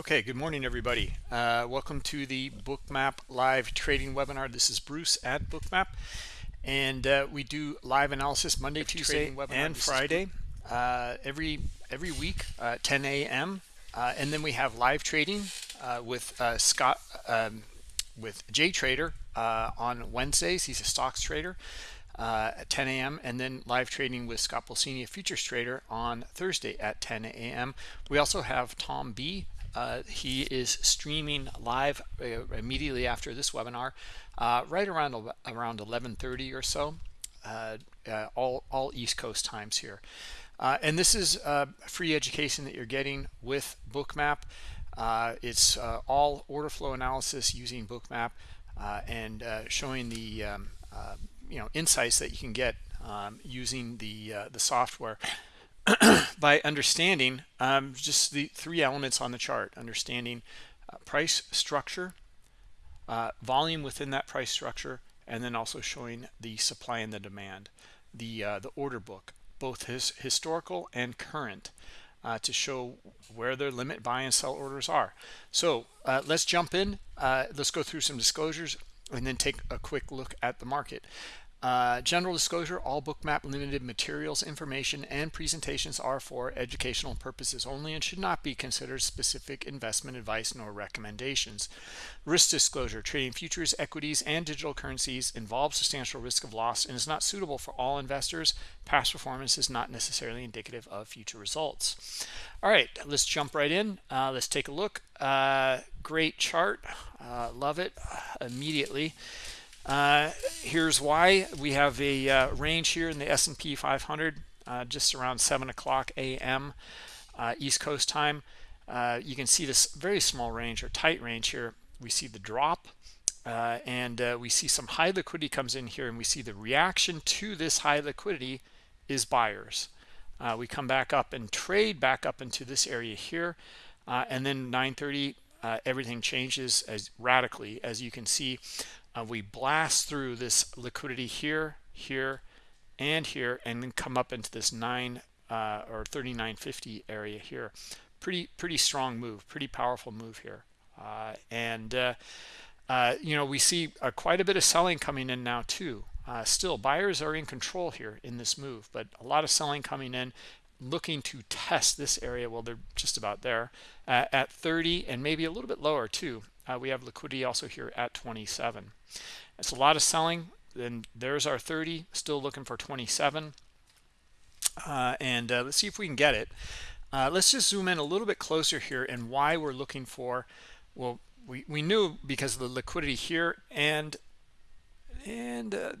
Okay, good morning, everybody. Uh, welcome to the Bookmap live trading webinar. This is Bruce at Bookmap, and uh, we do live analysis Monday, Tuesday, and Friday uh, every every week, 10 a.m. Uh, and then we have live trading uh, with uh, Scott um, with Jay Trader on Wednesdays. He's a stocks trader. at 10 a.m. and then live trading with Scott Pulcini, a futures trader, on Thursday at 10 a.m. We also have Tom B uh, he is streaming live uh, immediately after this webinar, uh, right around around 11:30 or so, uh, uh, all all East Coast times here. Uh, and this is free education that you're getting with Bookmap. it's all order flow analysis using Bookmap and showing the um, you know insights that you can get um, using the the software. by understanding um, just the three elements on the chart, understanding uh, price structure, uh, volume within that price structure, and then also showing the supply and the demand, the uh, the order book, both his historical and current, uh, to show where their limit buy and sell orders are. So uh, let's jump in. Uh, let's go through some disclosures and then take a quick look at the market. Uh, general disclosure, all bookmap limited materials, information, and presentations are for educational purposes only and should not be considered specific investment advice nor recommendations. Risk disclosure, trading futures, equities, and digital currencies involves substantial risk of loss and is not suitable for all investors. Past performance is not necessarily indicative of future results. All right, let's jump right in. Uh, let's take a look. Uh, great chart. Uh, love it immediately. Uh, here's why we have a uh, range here in the S&P 500 uh, just around 7 o'clock a.m. Uh, East Coast time. Uh, you can see this very small range or tight range here. We see the drop uh, and we see some high liquidity comes in here and we see the reaction to this high liquidity is buyers. we come back up and trade back up into this area here and then 930 everything changes as radically as you can see uh, we blast through this liquidity here here and here and then come up into this 9 uh, or 3950 area here. Pretty pretty strong move pretty powerful move here. Uh, and uh, uh, you know we see uh, quite a bit of selling coming in now too. Still buyers are in control here in this move but a lot of selling coming in looking to test this area. Well they're just about there at 30 and maybe a little bit lower too. Uh, we have liquidity also here at 27 it's a lot of selling. Then there's our 30 still looking for 27 uh, and uh, let's see if we can get it. Uh, let's just zoom in a little bit closer here and why we're looking for well we, we knew because of the liquidity here and and uh,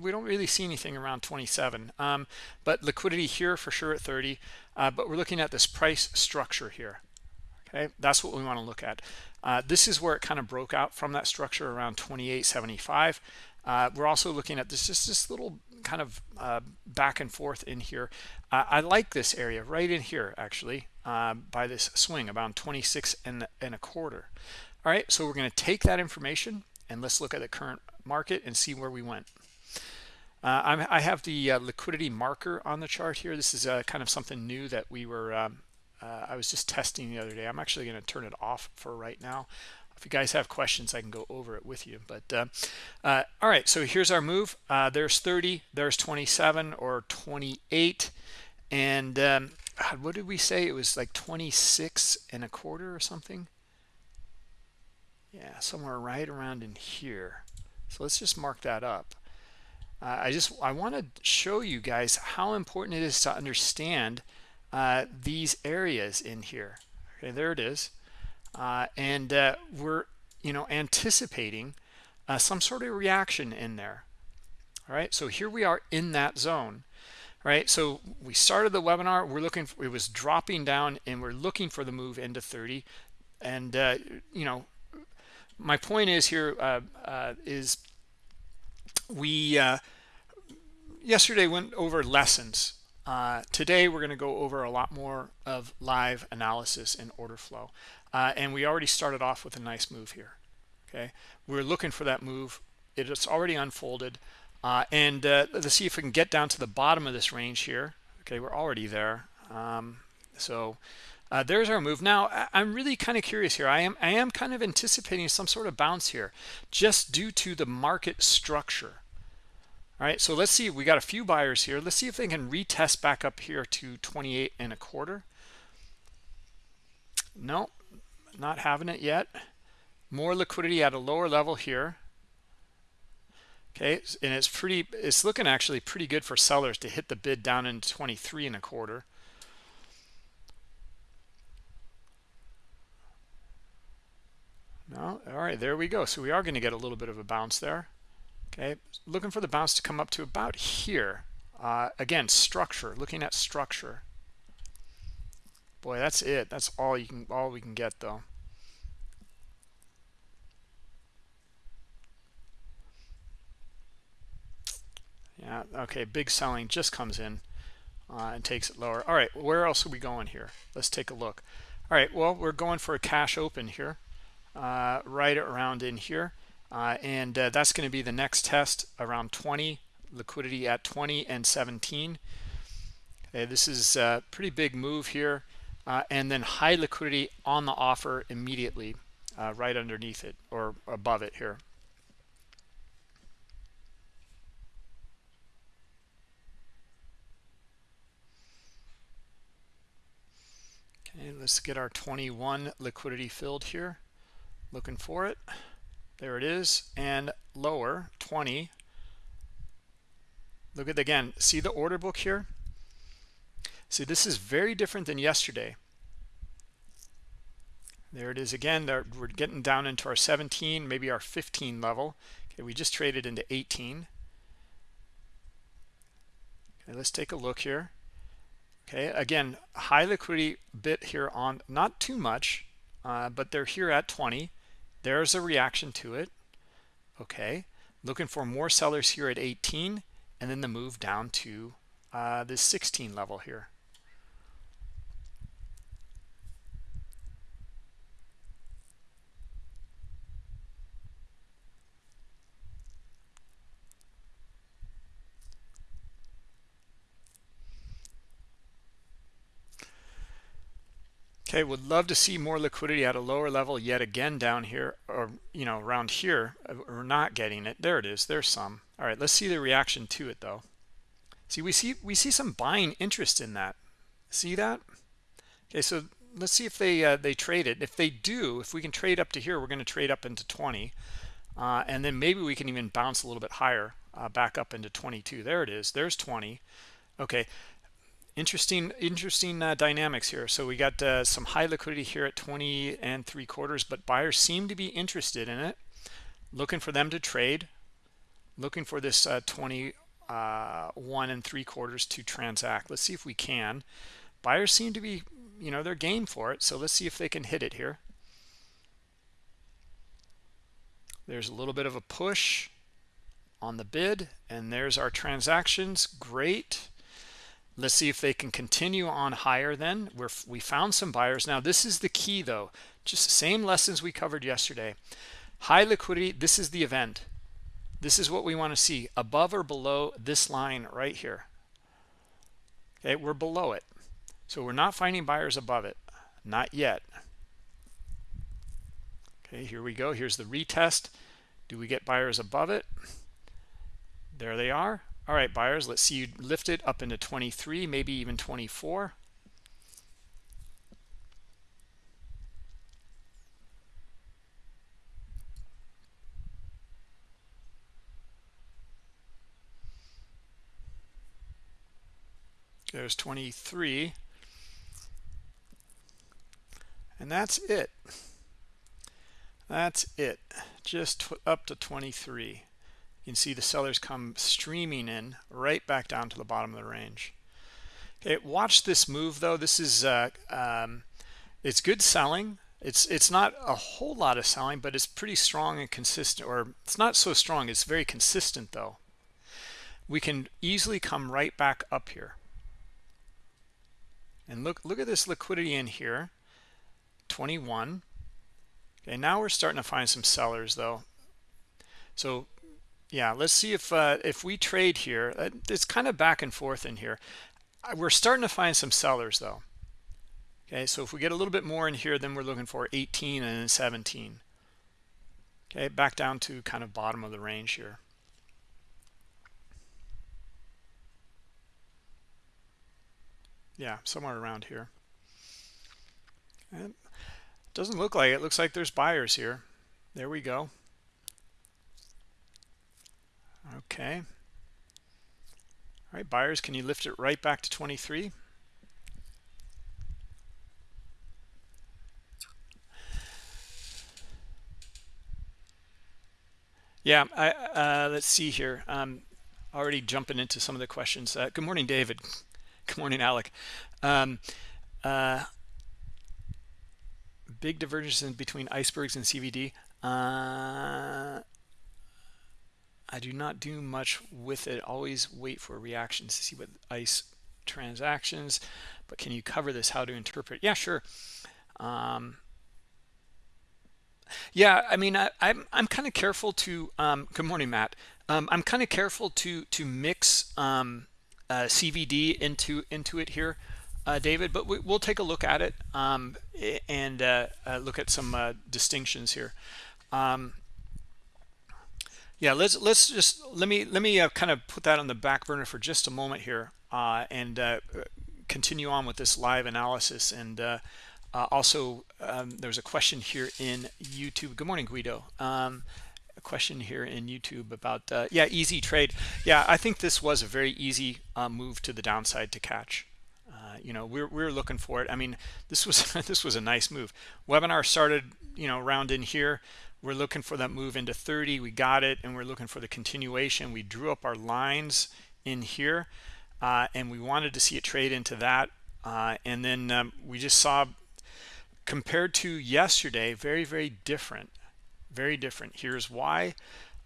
we don't really see anything around 27 um, but liquidity here for sure at 30 uh, but we're looking at this price structure here okay that's what we want to look at. Uh, this is where it kind of broke out from that structure around 2875 uh, we're also looking at this just this little kind of uh, back and forth in here. Uh, I like this area right in here actually uh, by this swing about 26 and, and a quarter. All right so we're going to take that information and let's look at the current market and see where we went. Uh, i have the liquidity marker on the chart here. This is kind of something new that we were um, uh, I was just testing the other day. I'm actually going to turn it off for right now. If you guys have questions, I can go over it with you. But uh, uh, all right, so here's our move. Uh, there's 30, there's 27 or 28. And um, what did we say? It was like 26 and a quarter or something. Yeah, somewhere right around in here. So let's just mark that up. Uh, I just I want to show you guys how important it is to understand uh, these areas in here. Okay, there it is. Uh, and uh, we're, you know, anticipating uh, some sort of reaction in there. All right, so here we are in that zone. Right, so we started the webinar. We're looking. For, it was dropping down, and we're looking for the move into 30. And uh, you know, my point is here is we yesterday went over lessons uh, today, we're going to go over a lot more of live analysis and order flow. Uh, and we already started off with a nice move here. Okay, we're looking for that move. It's already unfolded. Uh, and uh, let's see if we can get down to the bottom of this range here. Okay, we're already there. Um, so uh, there's our move now i'm really kind of curious here i am i am kind of anticipating some sort of bounce here just due to the market structure all right so let's see we got a few buyers here. Let's see if they can retest back up here to 28 and a quarter. No not having it yet. More liquidity at a lower level here. Okay and it's pretty it's looking actually pretty good for sellers to hit the bid down in 23 and a quarter. No all right there we go. So we are going to get a little bit of a bounce there okay looking for the bounce to come up to about here. Uh, again structure looking at structure. Boy that's it. That's all you can all we can get though. Yeah okay big selling just comes in uh, and takes it lower. All right where else are we going here? Let's take a look. All right well we're going for a cash open here uh, right around in here uh, and uh, that's going to be the next test around 20 liquidity at 20 and 17 okay this is a pretty big move here uh, and then high liquidity on the offer immediately uh, right underneath it or above it here. Okay let's get our 21 liquidity filled here. Looking for it there it is. And lower 20 look at again see the order book here? See this is very different than yesterday. There it is again. We're getting down into our 17 maybe our 15 level. Okay we just traded into 18 okay let's take a look here. Okay again high liquidity bit here on not too much uh, but they're here at 20 there's a reaction to it okay? Looking for more sellers here at 18 and then the move down to uh, this 16 level here Okay, would love to see more liquidity at a lower level yet again down here, or, you know, around here. Uh, we're not getting it. There it is. There's some. All right, let's see the reaction to it, though. See, we see we see some buying interest in that. See that? Okay, so let's see if they uh, they trade it. If they do, if we can trade up to here, we're going to trade up into 20. Uh, and then maybe we can even bounce a little bit higher, uh, back up into 22. There it is. There's 20. Okay, interesting interesting uh, dynamics here. So we got uh, some high liquidity here at 20 and three quarters but buyers seem to be interested in it. Looking for them to trade. Looking for this uh, 21 uh, and three quarters to transact. Let's see if we can. Buyers seem to be you know they're game for it so let's see if they can hit it here. There's a little bit of a push on the bid and there's our transactions. Great Let's see if they can continue on higher then. We're, we found some buyers. Now, this is the key, though. Just the same lessons we covered yesterday. High liquidity, this is the event. This is what we want to see, above or below this line right here. Okay, we're below it. So we're not finding buyers above it. Not yet. Okay, here we go. Here's the retest. Do we get buyers above it? There they are. All right, buyers, let's see you lift it up into 23, maybe even 24. There's 23. And that's it. That's it. Just up to 23 you can see the sellers come streaming in right back down to the bottom of the range. Okay watch this move though. This is uh, um, it's good selling. It's it's not a whole lot of selling but it's pretty strong and consistent or it's not so strong. It's very consistent though. We can easily come right back up here. And look look at this liquidity in here 21 okay now we're starting to find some sellers though. So yeah let's see if uh, if we trade here. Uh, it's kind of back and forth in here. We're starting to find some sellers though. Okay so if we get a little bit more in here then we're looking for 18 and 17 okay back down to kind of bottom of the range here. Yeah somewhere around here. And doesn't look like it. Looks like there's buyers here. There we go okay. All right buyers can you lift it right back to 23 yeah I, uh, let's see here. Um already jumping into some of the questions. Uh, good morning david. Good morning alec. Um, uh, big divergence between icebergs and cvd uh, I do not do much with it. Always wait for reactions to see what ICE transactions. But can you cover this? How to interpret? Yeah, sure. Um, yeah, I mean, I, am I'm, I'm kind of careful to. Um, good morning, Matt. Um, I'm kind of careful to to mix um, uh, CVD into into it here, uh, David. But we, will take a look at it um, and uh, uh, look at some uh, distinctions here. Um, yeah let's let's just let me let me uh, kind of put that on the back burner for just a moment here uh, and uh, continue on with this live analysis. And uh, uh, also um, there's a question here in youtube. Good morning guido. Um, a question here in youtube about uh, yeah easy trade. Yeah i think this was a very easy move to the downside to catch. You know we're, we're looking for it. I mean this was this was a nice move. Webinar started you know around in here we're looking for that move into 30 we got it and we're looking for the continuation. We drew up our lines in here uh, and we wanted to see it trade into that uh, and then um, we just saw compared to yesterday very very different very different. Here's why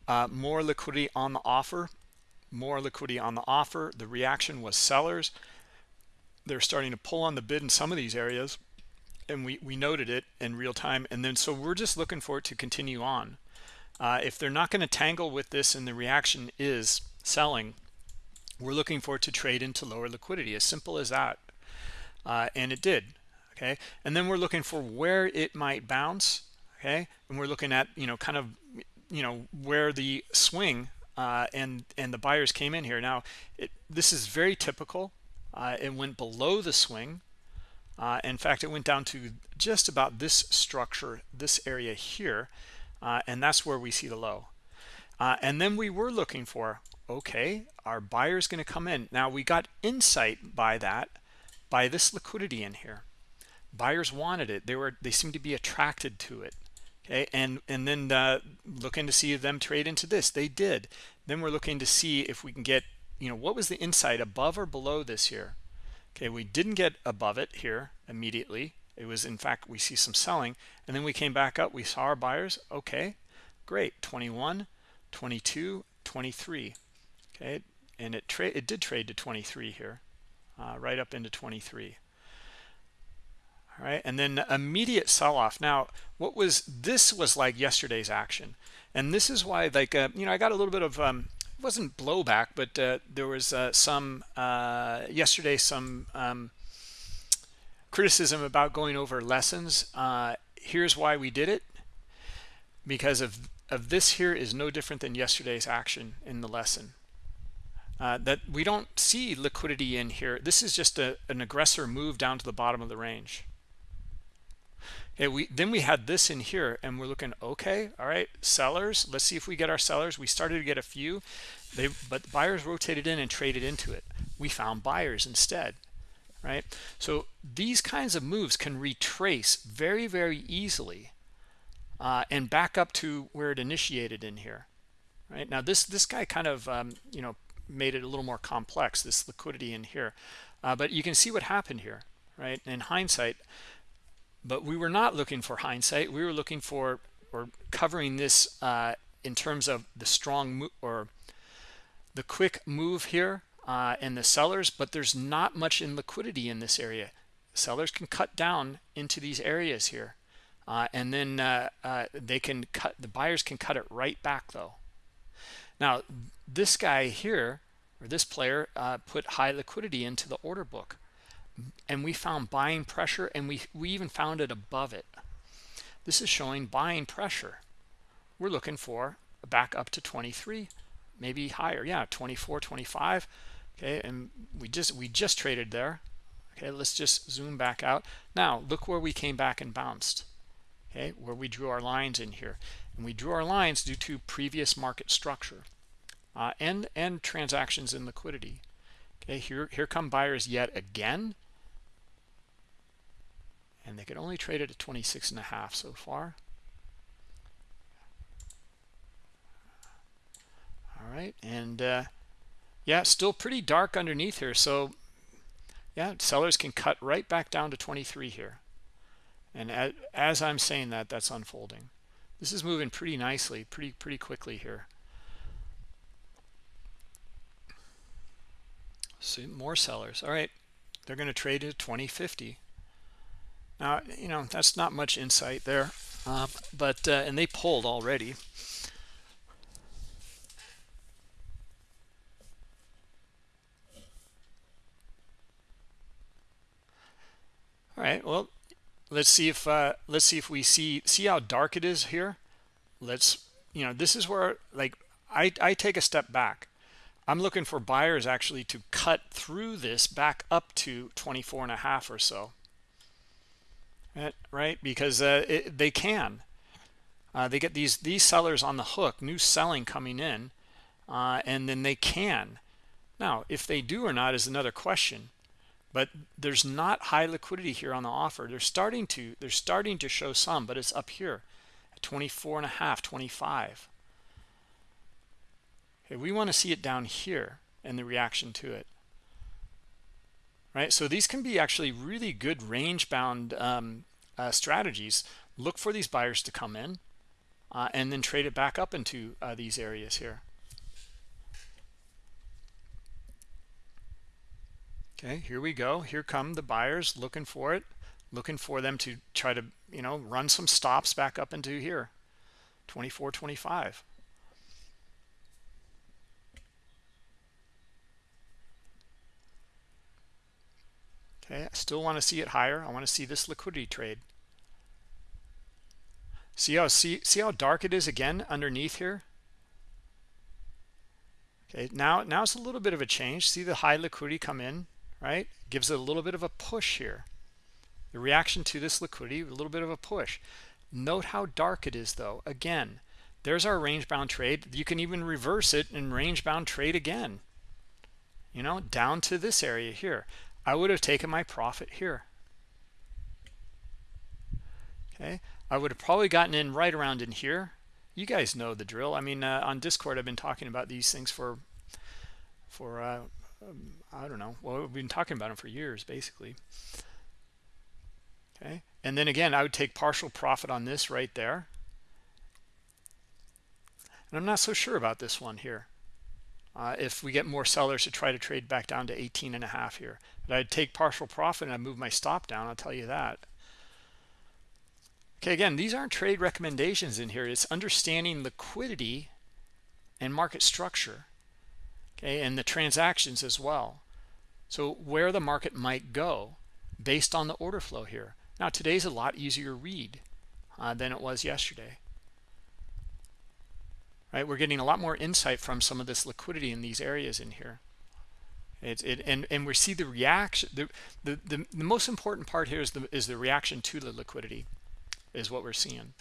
uh, more liquidity on the offer more liquidity on the offer. The reaction was sellers. They're starting to pull on the bid in some of these areas and we, we noted it in real time. And then so we're just looking for it to continue on. Uh, if they're not going to tangle with this and the reaction is selling, we're looking for it to trade into lower liquidity, as simple as that. Uh, and it did. Okay. And then we're looking for where it might bounce. Okay. And we're looking at, you know, kind of, you know, where the swing uh, and, and the buyers came in here. Now, it, this is very typical. Uh, it went below the swing uh, in fact, it went down to just about this structure, this area here, uh, and that's where we see the low. Uh, and then we were looking for, okay, our buyer's going to come in. Now, we got insight by that, by this liquidity in here. Buyers wanted it. They were they seemed to be attracted to it. Okay, and and then uh, looking to see if them trade into this. They did. Then we're looking to see if we can get, you know, what was the insight above or below this here? Okay, we didn't get above it here immediately. It was, in fact, we see some selling. And then we came back up. We saw our buyers. Okay, great. 21, 22, 23. Okay, and it, trade it did trade to 23 here, uh, right up into 23 all right and then immediate sell-off now what was this was like yesterday's action and this is why like uh, you know i got a little bit of um, wasn't blowback, but uh, there was uh, some uh, yesterday some um, criticism about going over lessons. Uh, here's why we did it because of of this here is no different than yesterday's action in the lesson. Uh, that we don't see liquidity in here. This is just a, an aggressor move down to the bottom of the range. Okay, we then we had this in here and we're looking okay all right sellers let's see if we get our sellers. We started to get a few. They but buyers rotated in and traded into it. We found buyers instead right? So these kinds of moves can retrace very very easily uh, and back up to where it initiated in here right? Now this this guy kind of um, you know made it a little more complex this liquidity in here. Uh, but you can see what happened here right? In hindsight but we were not looking for hindsight. We were looking for or covering this uh, in terms of the strong or the quick move here uh, and the sellers but there's not much in liquidity in this area. Sellers can cut down into these areas here uh, and then uh, uh, they can cut the buyers can cut it right back though. Now this guy here or this player uh, put high liquidity into the order book and we found buying pressure and we we even found it above it. This is showing buying pressure. We're looking for back up to 23 maybe higher. Yeah 24 25 okay and we just we just traded there. Okay let's just zoom back out. Now look where we came back and bounced. Okay where we drew our lines in here. And we drew our lines due to previous market structure uh, and and transactions and liquidity. Okay here here come buyers yet again and they could only trade it at 26 and a half so far. All right and uh, yeah still pretty dark underneath here so yeah sellers can cut right back down to 23 here. And as, as i'm saying that that's unfolding. This is moving pretty nicely pretty pretty quickly here. See more sellers. All right they're going to trade at 2050 now you know that's not much insight there um, but uh, and they pulled already. All right well let's see if uh let's see if we see see how dark it is here. Let's you know this is where like i i take a step back. I'm looking for buyers actually to cut through this back up to 24 and a half or so right because uh, it, they can. Uh, they get these these sellers on the hook new selling coming in uh, and then they can. Now if they do or not is another question but there's not high liquidity here on the offer. They're starting to they're starting to show some but it's up here at 24 and a half 25 okay we want to see it down here and the reaction to it right? So these can be actually really good range bound um, uh, strategies. Look for these buyers to come in uh, and then trade it back up into uh, these areas here. Okay here we go. Here come the buyers looking for it looking for them to try to you know run some stops back up into here. 24 25 okay i still want to see it higher. I want to see this liquidity trade. See how see see how dark it is again underneath here? Okay now now it's a little bit of a change. See the high liquidity come in right? Gives it a little bit of a push here. The reaction to this liquidity a little bit of a push. Note how dark it is though. Again there's our range bound trade. You can even reverse it and range bound trade again. You know down to this area here i would have taken my profit here okay i would have probably gotten in right around in here you guys know the drill i mean uh, on discord i've been talking about these things for for uh, um, I don't know. Well, we've been talking about them for years, basically. Okay. And then again, I would take partial profit on this right there. And I'm not so sure about this one here. Uh, if we get more sellers to try to trade back down to 18 and a half here. But I'd take partial profit and I'd move my stop down, I'll tell you that. Okay, again, these aren't trade recommendations in here. It's understanding liquidity and market structure okay and the transactions as well so where the market might go based on the order flow here now today's a lot easier read uh, than it was yesterday right? We're getting a lot more insight from some of this liquidity in these areas in here. It and and we see the reaction the, the the the most important part here is the is the reaction to the liquidity is what we're seeing.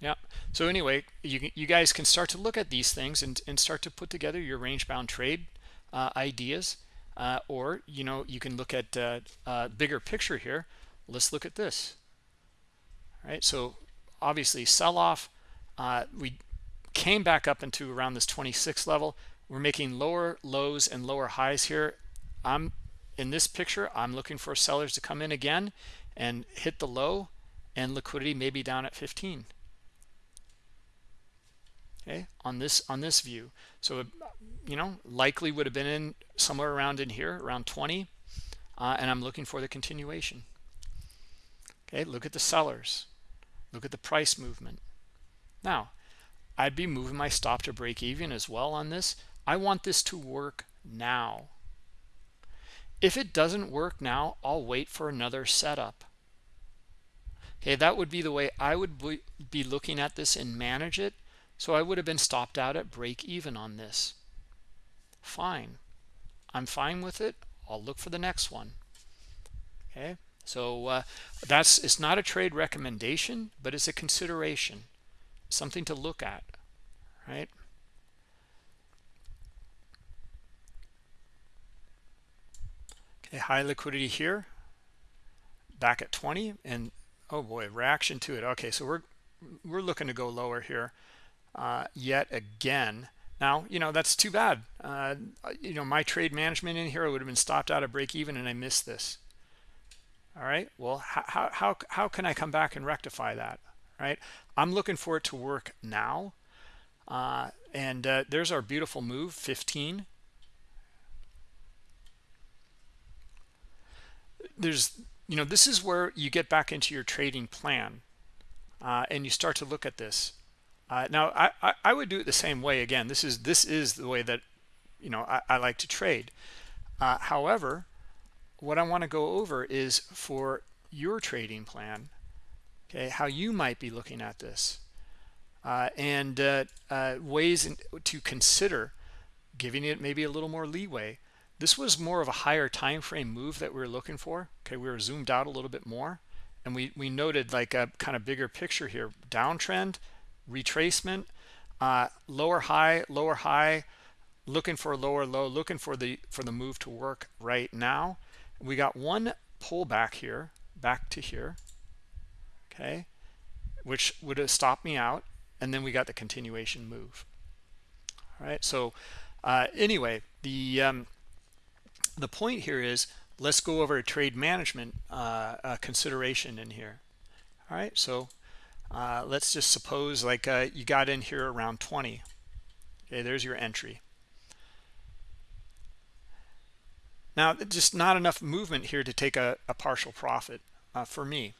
Yeah so anyway you, you guys can start to look at these things and, and start to put together your range bound trade uh, ideas uh, or you know you can look at uh, uh, bigger picture here. Let's look at this. All right so obviously sell off uh, we came back up into around this 26 level. We're making lower lows and lower highs here. I'm in this picture i'm looking for sellers to come in again and hit the low and liquidity maybe down at 15 okay on this on this view. So you know likely would have been in somewhere around in here around 20 uh, and i'm looking for the continuation. Okay look at the sellers look at the price movement. Now i'd be moving my stop to break even as well on this. I want this to work now. If it doesn't work now i'll wait for another setup. Okay that would be the way i would be looking at this and manage it. So i would have been stopped out at break even on this. Fine. I'm fine with it. I'll look for the next one. Okay so uh, that's it's not a trade recommendation but it's a consideration something to look at right? Okay high liquidity here back at 20 and oh boy reaction to it. Okay so we're we're looking to go lower here uh, yet again. Now you know that's too bad. Uh, you know my trade management in here would have been stopped out of break even and I missed this all right? Well how how how can I come back and rectify that right? I'm looking for it to work now. Uh, and uh, there's our beautiful move 15 there's you know this is where you get back into your trading plan uh, and you start to look at this. Uh, now I, I, I would do it the same way. Again this is this is the way that you know I, I like to trade. Uh, however what I want to go over is for your trading plan okay how you might be looking at this uh, and uh, uh, ways in, to consider giving it maybe a little more leeway. This was more of a higher time frame move that we were looking for okay we were zoomed out a little bit more and we we noted like a kind of bigger picture here downtrend retracement uh, lower high lower high looking for a lower low looking for the for the move to work right now we got one pullback here back to here okay which would have stopped me out and then we got the continuation move. All right so uh, anyway the um, the point here is let's go over a trade management uh, uh, consideration in here. All right so uh, let's just suppose like uh, you got in here around 20 okay there's your entry now just not enough movement here to take a, a partial profit uh, for me.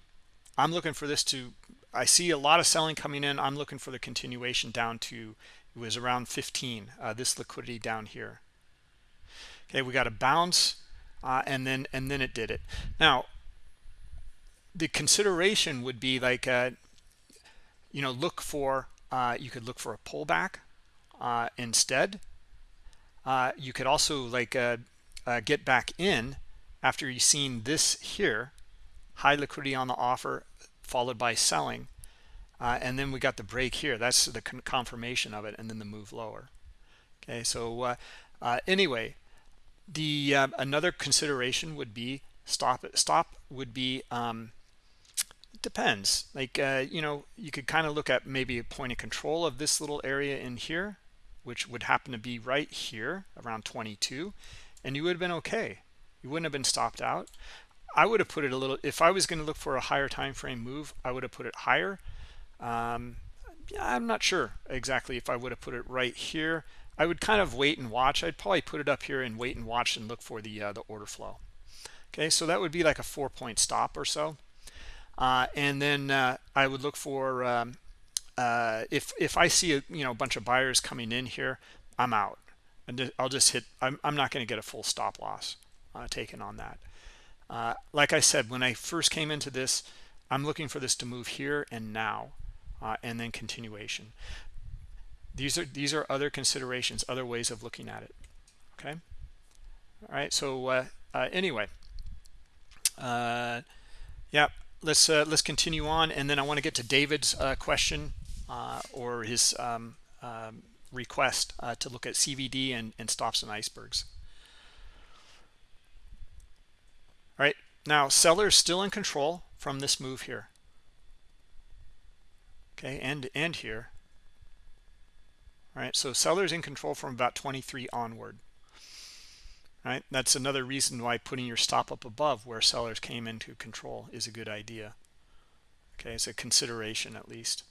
I'm looking for this to i see a lot of selling coming in. I'm looking for the continuation down to it was around 15 uh, this liquidity down here. Okay we got a bounce uh, and then and then it did it. Now the consideration would be like uh, you know look for uh, you could look for a pullback uh, instead. You could also like uh, get back in after you've seen this here high liquidity on the offer followed by selling and then we got the break here. That's the con confirmation of it and then the move lower. Okay so anyway the uh, another consideration would be stop stop would be um, depends. Like uh, you know you could kind of look at maybe a point of control of this little area in here which would happen to be right here around 22 and you would have been okay you wouldn't have been stopped out I would have put it a little if I was going to look for a higher time frame move I would have put it higher um, I'm not sure exactly if I would have put it right here I would kind of wait and watch. I'd probably put it up here and wait and watch and look for the uh, the order flow. Okay, so that would be like a four point stop or so. Uh, and then uh, I would look for um, uh, if if I see a you know a bunch of buyers coming in here, I'm out, and I'll just hit. I'm I'm not going to get a full stop loss uh, taken on that. Uh, like I said, when I first came into this, I'm looking for this to move here and now, and then continuation these are these are other considerations other ways of looking at it okay all right so uh, uh, anyway uh, yeah let's uh, let's continue on and then I want to get to David's uh, question uh, or his um, um, request uh, to look at CVD and, and stops and icebergs. All right now sellers still in control from this move here. Okay and and here. All right, so sellers in control from about 23 onward. Right that's another reason why putting your stop up above where sellers came into control is a good idea. Okay it's a consideration at least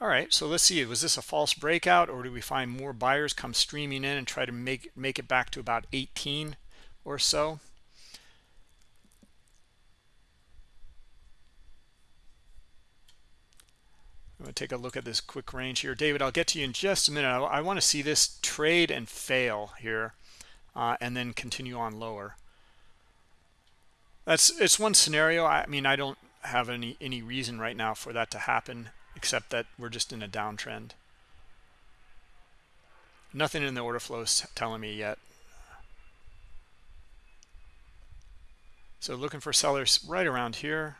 all right so let's see was this a false breakout or do we find more buyers come streaming in and try to make make it back to about 18 or so I'm going to take a look at this quick range here. David, I'll get to you in just a minute. I, I want to see this trade and fail here uh, and then continue on lower. that's it's one scenario i mean i don't have any any reason right now for that to happen except that we're just in a downtrend. Nothing in the order flow is telling me yet. So looking for sellers right around here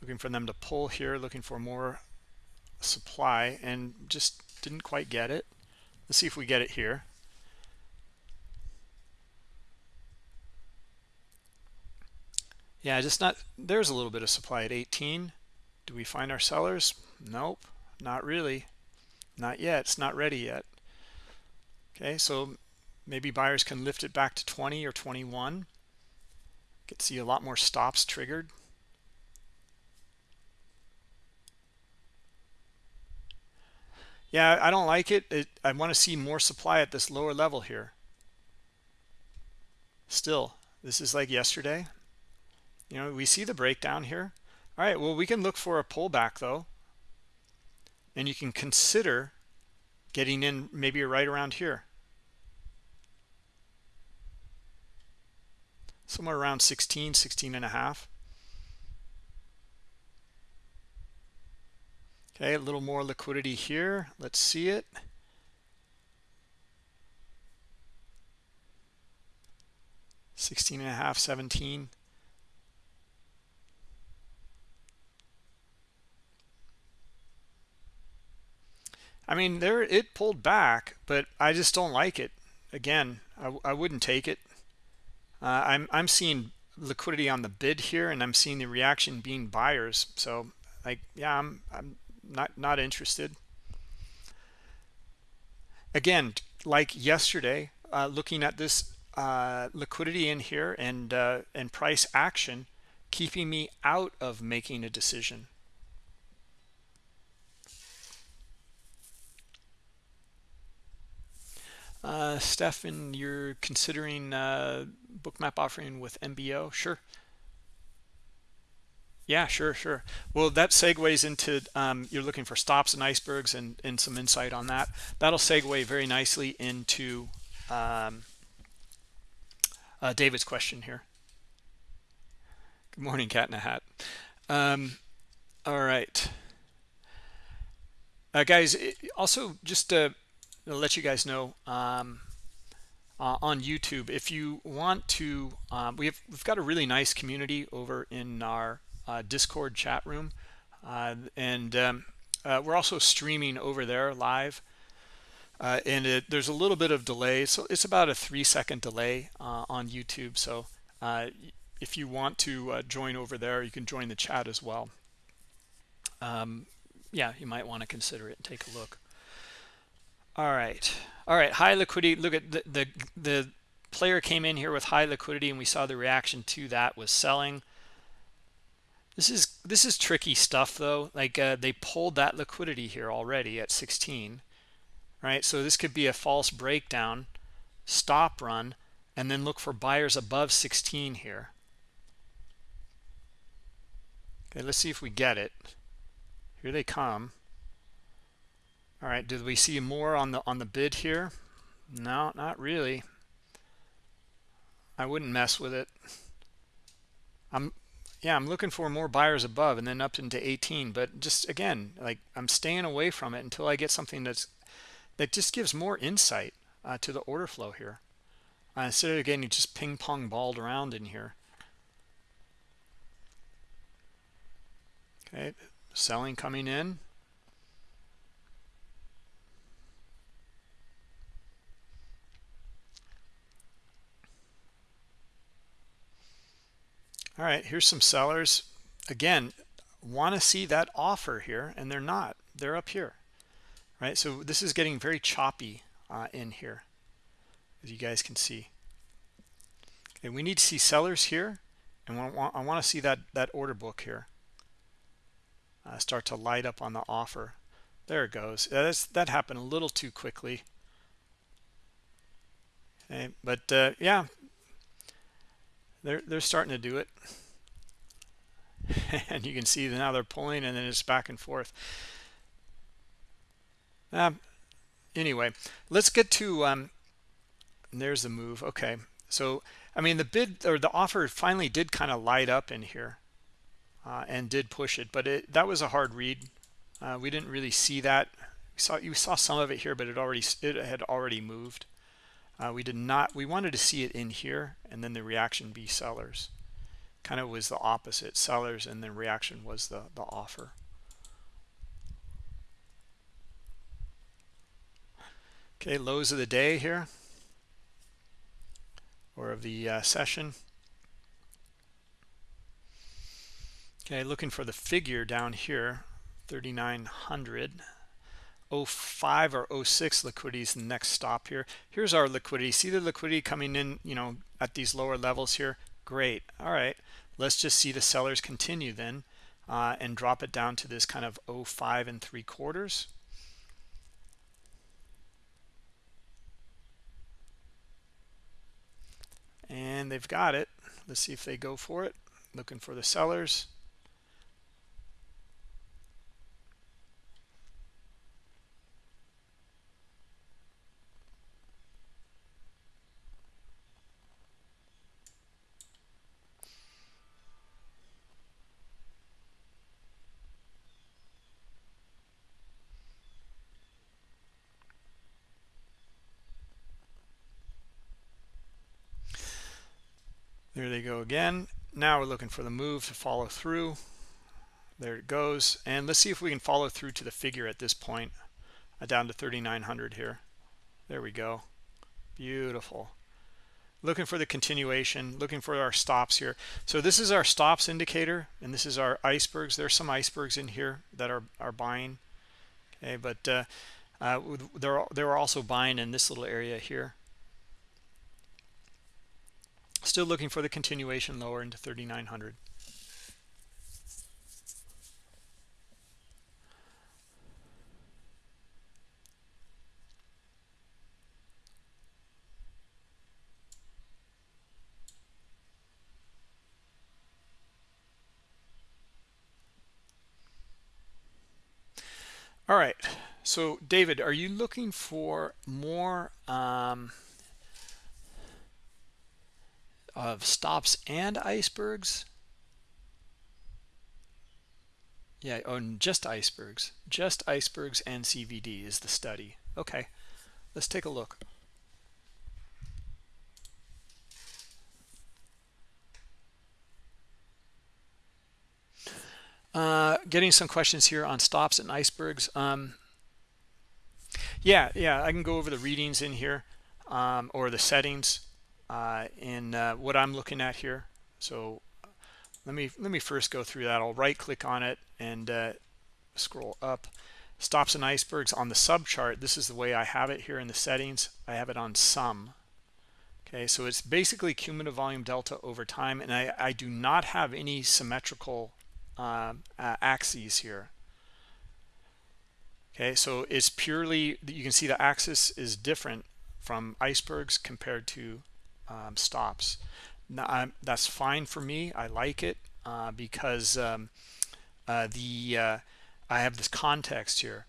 looking for them to pull here looking for more supply and just didn't quite get it. Let's see if we get it here. Yeah just not there's a little bit of supply at 18 do we find our sellers nope not really. Not yet it's not ready yet. Okay so maybe buyers can lift it back to 20 or 21 get see a lot more stops triggered. Yeah i don't like it, it i want to see more supply at this lower level here. Still this is like yesterday. You know we see the breakdown here. All right well we can look for a pullback though and you can consider getting in maybe right around here. Somewhere around 16 16 and a half. Okay a little more liquidity here. Let's see it. Sixteen and a half, seventeen. I mean, there it pulled back, but I just don't like it. Again, I, I wouldn't take it. Uh, I'm I'm seeing liquidity on the bid here, and I'm seeing the reaction being buyers. So, like, yeah, I'm I'm not not interested. Again, like yesterday, uh, looking at this uh, liquidity in here and uh, and price action, keeping me out of making a decision. Uh, Stefan, you're considering uh, bookmap offering with MBO? Sure. Yeah, sure, sure. Well, that segues into um, you're looking for stops and icebergs and, and some insight on that. That'll segue very nicely into um, uh, David's question here. Good morning, cat in a hat. Um, all right. Uh, guys, also just uh, I'll let you guys know um, uh, on YouTube if you want to. Um, we have we've got a really nice community over in our uh, Discord chat room, uh, and um, uh, we're also streaming over there live. Uh, and it, there's a little bit of delay, so it's about a three-second delay uh, on YouTube. So if you want to join over there, you can join the chat as well. Um, yeah, you might want to consider it and take a look. All right. All right. High liquidity. Look at the, the, the player came in here with high liquidity and we saw the reaction to that was selling. This is this is tricky stuff though. Like uh, they pulled that liquidity here already at 16, right? So this could be a false breakdown, stop run, and then look for buyers above 16 here. Okay, let's see if we get it. Here they come all right did we see more on the on the bid here? No not really. I wouldn't mess with it. I'm yeah i'm looking for more buyers above and then up into 18 but just again like i'm staying away from it until i get something that's that just gives more insight uh, to the order flow here. Uh, instead of getting just ping pong balled around in here. Okay selling coming in all right here's some sellers. Again want to see that offer here and they're not. They're up here right? So this is getting very choppy uh, in here as you guys can see. Okay we need to see sellers here and I want, to see that that order book here uh, start to light up on the offer. There it goes. That, is, that happened a little too quickly. Okay but uh, yeah they're they're starting to do it. And you can see now they're pulling and then it's back and forth. Um, anyway let's get to um, there's the move. Okay. So i mean the bid or the offer finally did kind of light up in here uh, and did push it but it that was a hard read. Uh, we didn't really see that. We saw you saw some of it here but it already it had already moved uh, we did not we wanted to see it in here and then the reaction be sellers. Kind of was the opposite sellers and then reaction was the the offer. Okay lows of the day here. Or of the uh, session. Okay looking for the figure down here 3900 05 or 06 liquidity is the next stop here. Here's our liquidity. See the liquidity coming in you know at these lower levels here? Great. All right. Let's just see the sellers continue then uh, and drop it down to this kind of 05 and three quarters. And they've got it. Let's see if they go for it. Looking for the sellers there they go again. Now we're looking for the move to follow through. There it goes. And let's see if we can follow through to the figure at this point uh, down to 3900 here. There we go. Beautiful. Looking for the continuation looking for our stops here. So this is our stops indicator and this is our icebergs. There's some icebergs in here that are are buying. Okay but uh, uh, they're they're also buying in this little area here Still looking for the continuation lower into 3,900. All right. So, David, are you looking for more um, of stops and icebergs? Yeah oh just icebergs. Just icebergs and cvd is the study. Okay let's take a look. Uh, getting some questions here on stops and icebergs. Um, yeah yeah i can go over the readings in here um, or the settings uh, in uh, what I'm looking at here. So let me let me first go through that. I'll right click on it and uh, scroll up. Stops and icebergs on the sub chart. This is the way I have it here in the settings. I have it on sum. Okay, so it's basically cumulative volume delta over time, and I, I do not have any symmetrical uh, axes here. Okay, so it's purely, you can see the axis is different from icebergs compared to um, stops. Now, that's fine for me. I like it uh, because um, uh, the uh, I have this context here.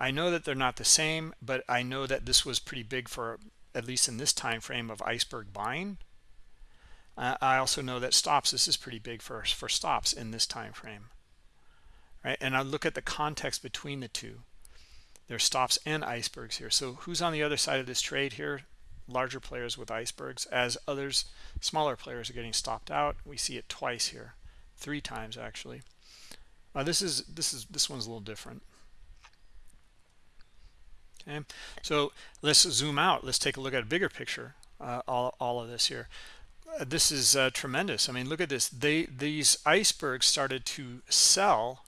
I know that they're not the same, but I know that this was pretty big for at least in this time frame of iceberg buying. Uh, I also know that stops. This is pretty big for for stops in this time frame, right? And I look at the context between the two. There's stops and icebergs here. So who's on the other side of this trade here? Larger players with icebergs. As others smaller players are getting stopped out we see it twice here. Three times actually. Uh, this is this is this one's a little different. Okay? So let's zoom out. Let's take a look at a bigger picture uh, all, all of this here. Uh, this is uh, tremendous. I mean look at this. They these icebergs started to sell.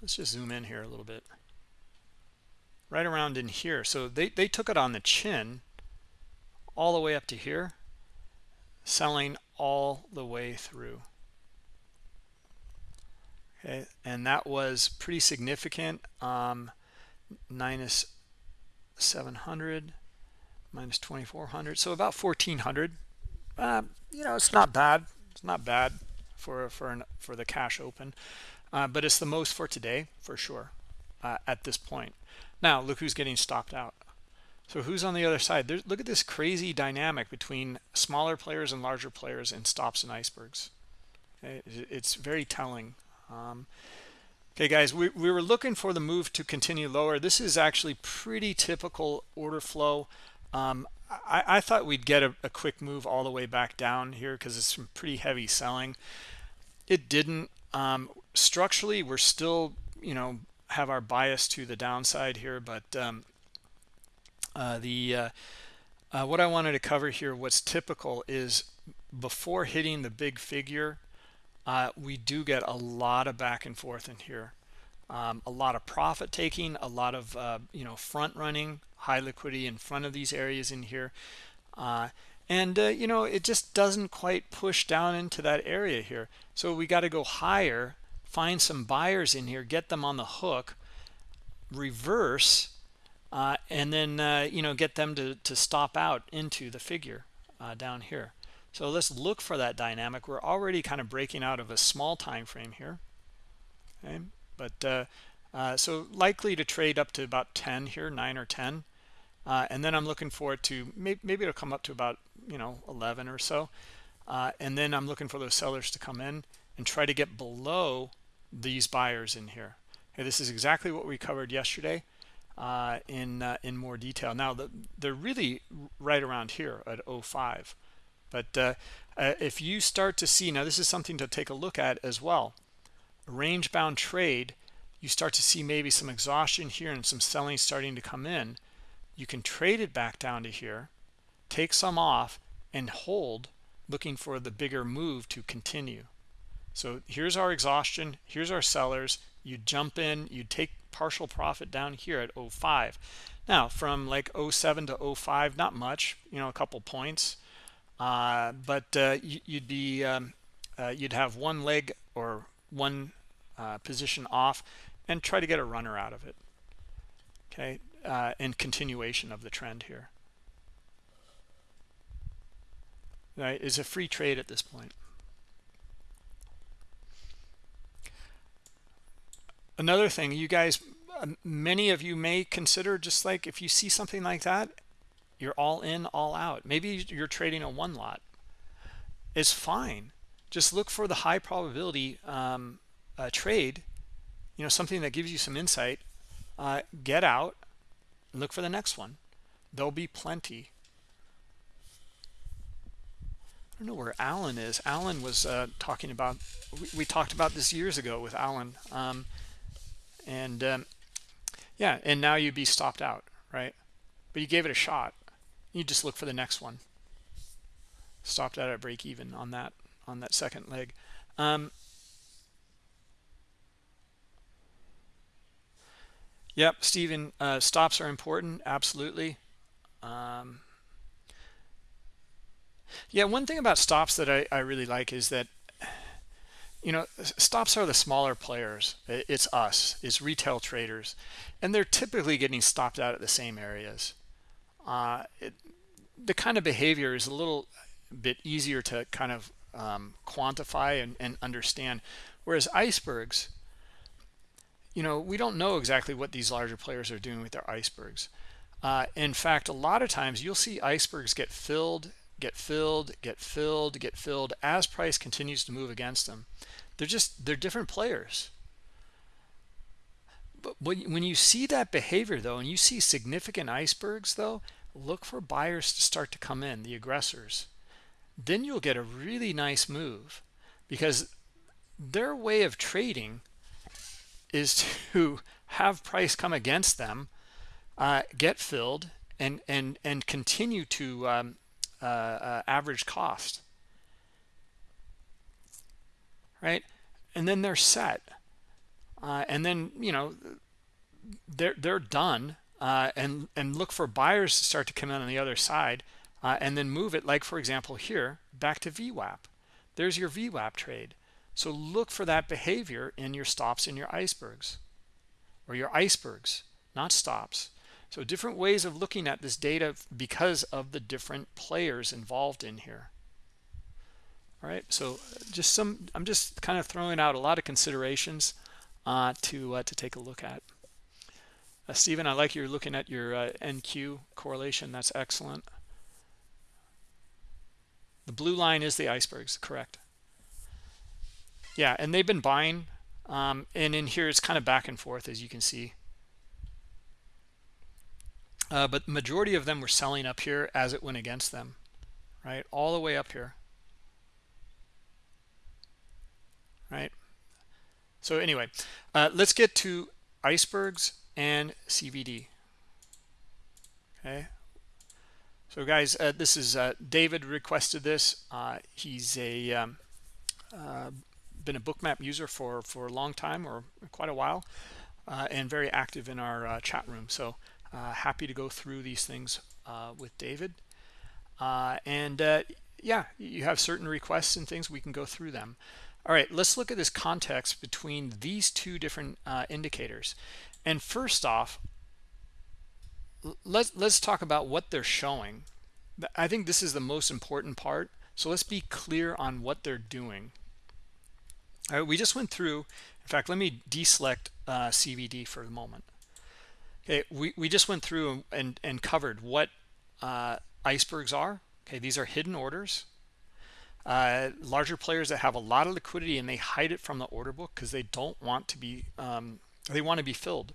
Let's just zoom in here a little bit. Right around in here. So they they took it on the chin all the way up to here selling all the way through. Okay and that was pretty significant. Um, minus 700 minus 2400 so about 1400 uh, you know it's not bad it's not bad for for an, for the cash open uh, but it's the most for today for sure uh, at this point. Now look who's getting stopped out So who's on the other side? Look at this crazy dynamic between smaller players and larger players in stops and icebergs. Okay? It's very telling. Um, okay, guys, we, we were looking for the move to continue lower. This is actually pretty typical order flow. Um, I, I, thought we'd get a, a, quick move all the way back down here because it's some pretty heavy selling. It didn't. Um, structurally, we're still, you know, have our bias to the downside here, but um, uh, the uh, uh, what I wanted to cover here, what's typical is before hitting the big figure, uh, we do get a lot of back and forth in here. Um, a lot of profit taking, a lot of, you know, front running, high liquidity in front of these areas in here. And, you know, it just doesn't quite push down into that area here. So we got to go higher, find some buyers in here, get them on the hook, reverse, uh, and then uh, you know get them to, to stop out into the figure uh, down here. So let's look for that dynamic. We're already kind of breaking out of a small time frame here okay? But uh, uh, so likely to trade up to about 10 here 9 or 10 uh, and then I'm looking for it to maybe, maybe it'll come up to about you know 11 or so. And then I'm looking for those sellers to come in and try to get below these buyers in here. Okay this is exactly what we covered yesterday uh, in uh, in more detail. Now the, they're really right around here at 05. But uh, uh, if you start to see now, this is something to take a look at as well. Range bound trade, you start to see maybe some exhaustion here and some selling starting to come in. You can trade it back down to here, take some off, and hold, looking for the bigger move to continue. So here's our exhaustion. Here's our sellers. You jump in, you take partial profit down here at 05 now from like 07 to 05 not much you know a couple points. Uh, but uh, you'd be um, uh, you'd have one leg or one uh, position off and try to get a runner out of it. Okay uh, in continuation of the trend here. Right? Is a free trade at this point another thing you guys um, many of you may consider just like if you see something like that you're all in all out. Maybe you're trading a one lot. It's fine. Just look for the high probability um, uh, trade you know something that gives you some insight. Uh, get out look for the next one. There'll be plenty. I don't know where Alan is. Alan was uh, talking about, we, we, talked about this years ago with Alan. Um, and um, yeah and now you'd be stopped out right? But you gave it a shot. You just look for the next one. Stopped out at break even on that on that second leg. Um, yep Stephen uh, stops are important absolutely. Um, yeah one thing about stops that I, I really like is that you know stops are the smaller players. It's us it's retail traders and they're typically getting stopped out at the same areas. Uh, it, the kind of behavior is a little bit easier to kind of um, quantify and, and, understand. Whereas icebergs you know we don't know exactly what these larger players are doing with their icebergs. Uh, in fact a lot of times you'll see icebergs get filled get filled, get filled, get filled as price continues to move against them. They're just, they're different players. But when you see that behavior though, and you see significant icebergs though, look for buyers to start to come in, the aggressors. Then you'll get a really nice move because their way of trading is to have price come against them, uh, get filled, and and and continue to um, uh, uh, average cost. Right? And then they're set. Uh, and then you know they're they're done uh, and and look for buyers to start to come in on the other side uh, and then move it like for example here back to VWAP there's your VWAP trade. So look for that behavior in your stops and your icebergs or your icebergs not stops so different ways of looking at this data because of the different players involved in here. All right, so just some, I'm just kind of throwing out a lot of considerations uh, to uh, to take a look at. uh, Stephen, I like you're looking at your uh, NQ correlation. That's excellent. The blue line is the icebergs, correct. Yeah, and they've been buying. Um, and in here, it's kind of back and forth, as you can see. Uh, but majority of them were selling up here as it went against them, right? All the way up here, right? So anyway, uh, let's get to icebergs and CVD. Okay. So guys, uh, this is uh, David requested this. Uh, he's a um, uh, been a bookmap user for for a long time or quite a while, uh, and very active in our uh, chat room. So Uh, happy to go through these things uh, with David. Uh, and yeah, you have certain requests and things we can go through them. All right, let's look at this context between these two different indicators. And first off, let's let's talk about what they're showing. I think this is the most important part. So let's be clear on what they're doing. All right, we just went through. In fact, let me deselect uh, CVD for the moment. Okay, we, we just went through and, and covered what uh, icebergs are. Okay, these are hidden orders. Uh, larger players that have a lot of liquidity and they hide it from the order book because they don't want to be um, they want to be filled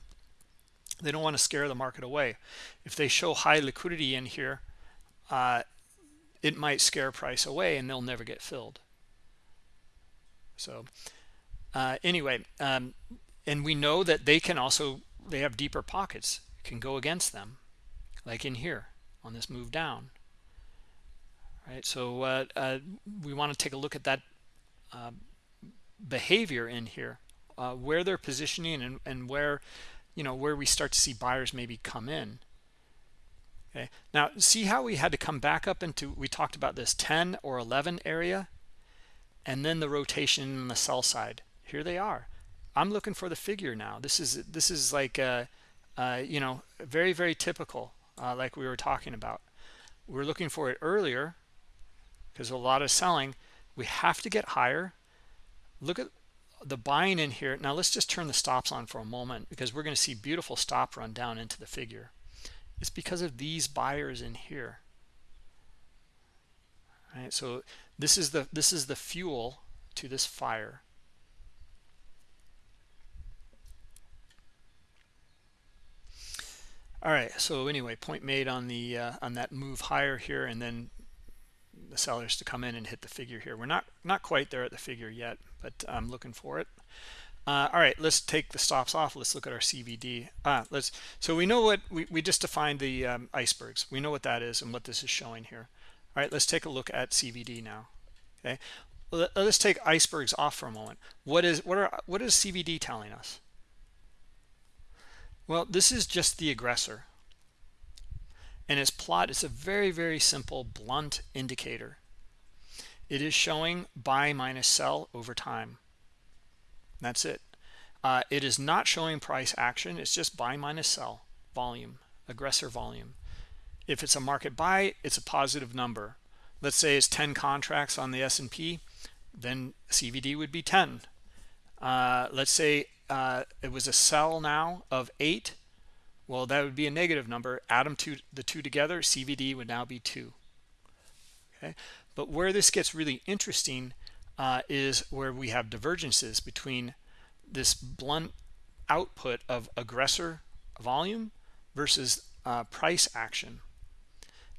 they don't want to scare the market away if they show high liquidity in here uh, it might scare price away and they'll never get filled so uh, anyway um, and we know that they can also they have deeper pockets can go against them like in here on this move down right? So uh, uh we want to take a look at that uh, behavior in here uh, where they're positioning and, and where you know where we start to see buyers maybe come in okay? Now see how we had to come back up into we talked about this 10 or 11 area and then the rotation on the sell side. Here they are i'm looking for the figure now. This is this is like uh, uh you know very very typical uh, like we were talking about. We are looking for it earlier because a lot of selling. We have to get higher. Look at the buying in here. Now let's just turn the stops on for a moment because we're going to see beautiful stop run down into the figure. It's because of these buyers in here. All right so this is the this is the fuel to this fire all right so anyway point made on the uh, on that move higher here and then the sellers to come in and hit the figure here we're not not quite there at the figure yet but I'm looking for it. Uh, all right, let's take the stops off. Let's look at our CVD. Ah, let's. So we know what we, we just defined the um, icebergs. We know what that is and what this is showing here. All right, let's take a look at CVD now. Okay, let's take icebergs off for a moment. What is what are what is CVD telling us? Well, this is just the aggressor, and its plot is a very very simple blunt indicator. It is showing buy minus sell over time. That's it. Uh, it is not showing price action. It's just buy minus sell volume aggressor volume. If it's a market buy it's a positive number. Let's say it's 10 contracts on the S&P then CVD would be 10 uh, let's say uh, it was a sell now of 8 well that would be a negative number add them to the two together CVD would now be 2 okay but where this gets really interesting uh, is where we have divergences between this blunt output of aggressor volume versus uh, price action.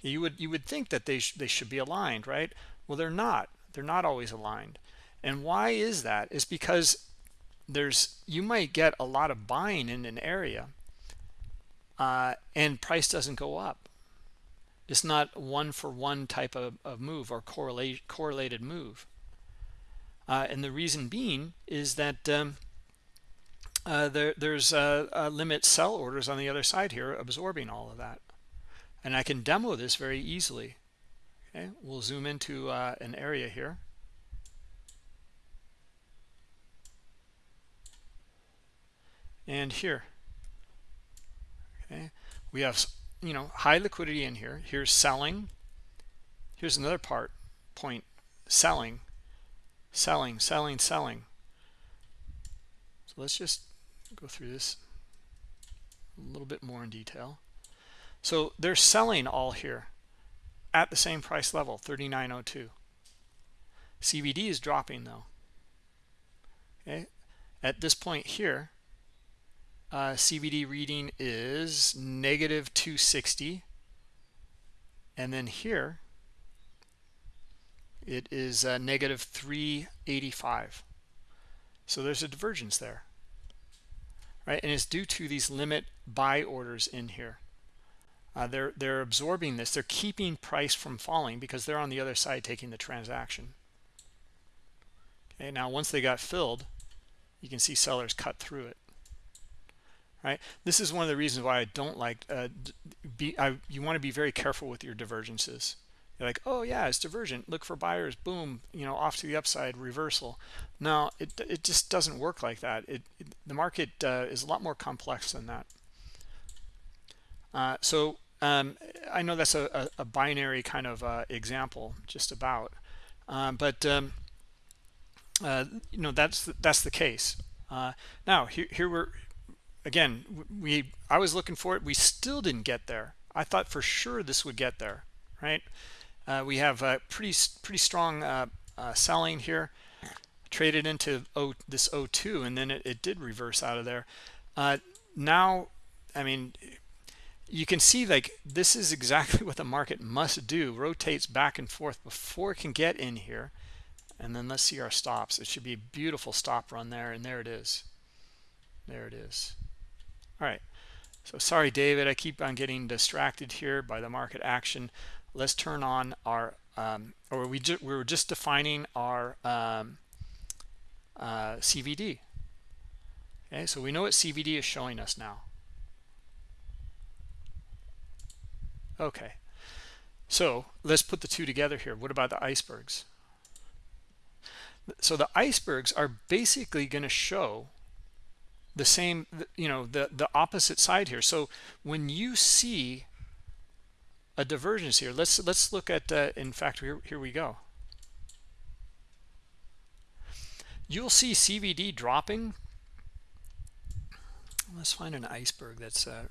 You would you would think that they sh they should be aligned, right? Well, they're not. They're not always aligned. And why is that? Is because there's you might get a lot of buying in an area uh, and price doesn't go up it's not one for one type of, of move or correlate, correlated move. Uh, and the reason being is that um, uh, there, there's a, limit sell orders on the other side here absorbing all of that. And I can demo this very easily. Okay, we'll zoom into uh, an area here. And here, okay, we have you know high liquidity in here. Here's selling. Here's another part point. Selling. Selling selling selling. So let's just go through this a little bit more in detail. So they're selling all here at the same price level, 39.02. CVD is dropping though. Okay, at this point here, uh, CVD reading is negative 260. And then here, it is uh, negative 385. So there's a divergence there, right? And it's due to these limit buy orders in here. Uh, they're they're absorbing this. They're keeping price from falling because they're on the other side taking the transaction. Okay, now once they got filled, you can see sellers cut through it right? This is one of the reasons why i don't like uh, be I, you want to be very careful with your divergences. You're like oh yeah it's divergent. Look for buyers. Boom you know off to the upside reversal. No it, it just doesn't work like that. It, it the market uh, is a lot more complex than that. Uh, so um, I know that's a, a, a binary kind of uh, example just about um, but um, uh, you know that's that's the case. Uh, now here, here we're again we i was looking for it. We still didn't get there. I thought for sure this would get there right? Uh, we have a pretty pretty strong uh, uh, selling here traded into o, this o2 and then it, it, did reverse out of there. Uh, now i mean you can see like this is exactly what the market must do. Rotates back and forth before it can get in here. And then let's see our stops. It should be a beautiful stop run there and there it is. There it is all right so sorry david i keep on getting distracted here by the market action. Let's turn on our um, or we, we were just defining our um, uh, cvd okay so we know what cvd is showing us now. Okay. So let's put the two together here. What about the icebergs? So the icebergs are basically going to show the same you know the the opposite side here. So when you see a divergence here let's let's look at uh, in fact here, here we go. You'll see CVD dropping. Let's find an iceberg that's uh,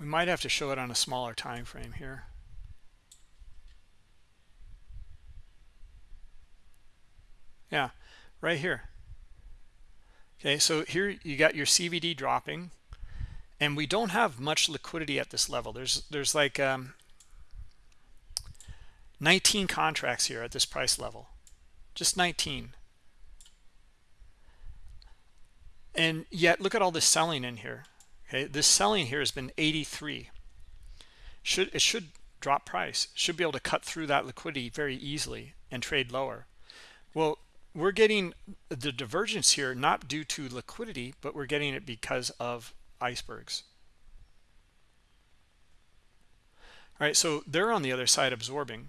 we might have to show it on a smaller time frame here. Yeah right here okay so here you got your cvd dropping and we don't have much liquidity at this level. There's there's like um, 19 contracts here at this price level. Just 19 and yet look at all this selling in here. Okay this selling here has been 83 should it should drop price. Should be able to cut through that liquidity very easily and trade lower. Well we're getting the divergence here not due to liquidity but we're getting it because of icebergs. All right so they're on the other side absorbing.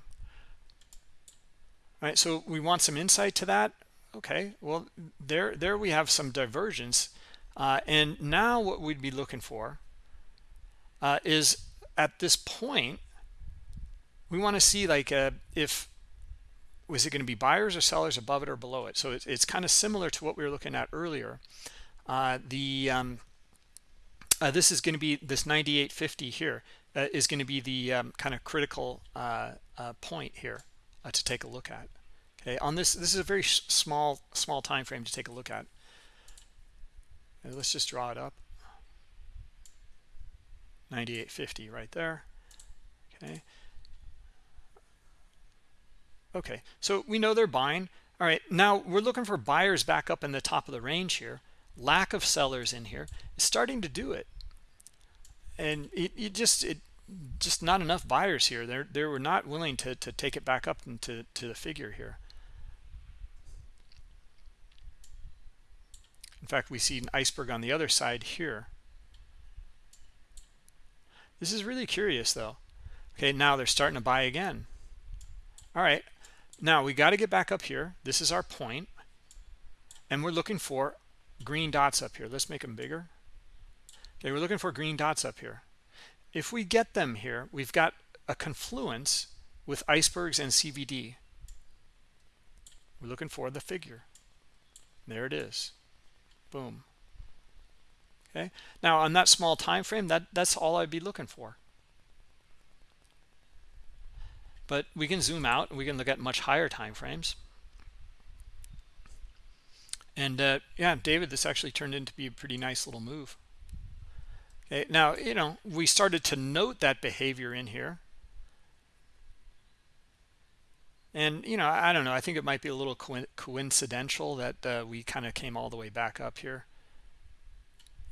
All right so we want some insight to that? Okay well there there we have some divergence. Uh, and now what we'd be looking for uh, is at this point we want to see like uh, if was it going to be buyers or sellers above it or below it? So it's, it's kind of similar to what we were looking at earlier. Uh, the um, uh, this is going to be this 98.50 here uh, is going to be the um, kind of critical uh, uh, point here uh, to take a look at. Okay on this this is a very small small time frame to take a look at. Let's just draw it up. 98.50 right there. Okay okay so we know they're buying. All right now we're looking for buyers back up in the top of the range here. Lack of sellers in here is starting to do it. And it, it just it just not enough buyers here. They're they were not willing to to take it back up into to the figure here. In fact we see an iceberg on the other side here. This is really curious though. Okay now they're starting to buy again. All right now we got to get back up here. This is our point. And we're looking for green dots up here. Let's make them bigger. Okay we're looking for green dots up here. If we get them here we've got a confluence with icebergs and CVD we're looking for the figure. There it is. Boom. Okay? Now on that small time frame that that's all i'd be looking for but we can zoom out and we can look at much higher time frames and uh, yeah david this actually turned into be a pretty nice little move. Okay now you know we started to note that behavior in here. And you know i don't know i think it might be a little coincidental that uh, we kind of came all the way back up here.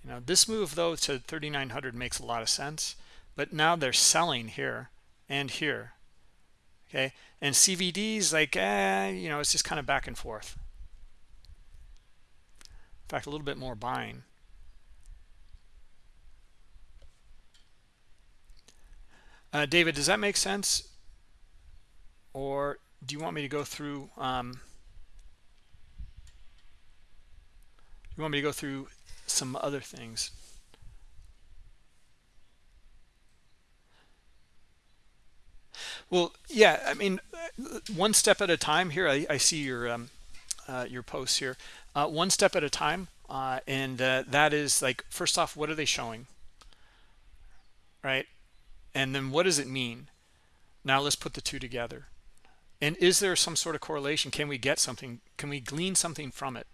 You know this move though to 3900 makes a lot of sense but now they're selling here and here okay? And cvds like eh, you know it's just kind of back and forth. In fact a little bit more buying. Uh, david does that make sense? Or do you want me to go through um, you want me to go through some other things well yeah i mean one step at a time here. I, I see your um, uh, your posts here. Uh, one step at a time uh, and uh, that is like first off what are they showing? Right? And then what does it mean? Now let's put the two together. And is there some sort of correlation? Can we get something? Can we glean something from it?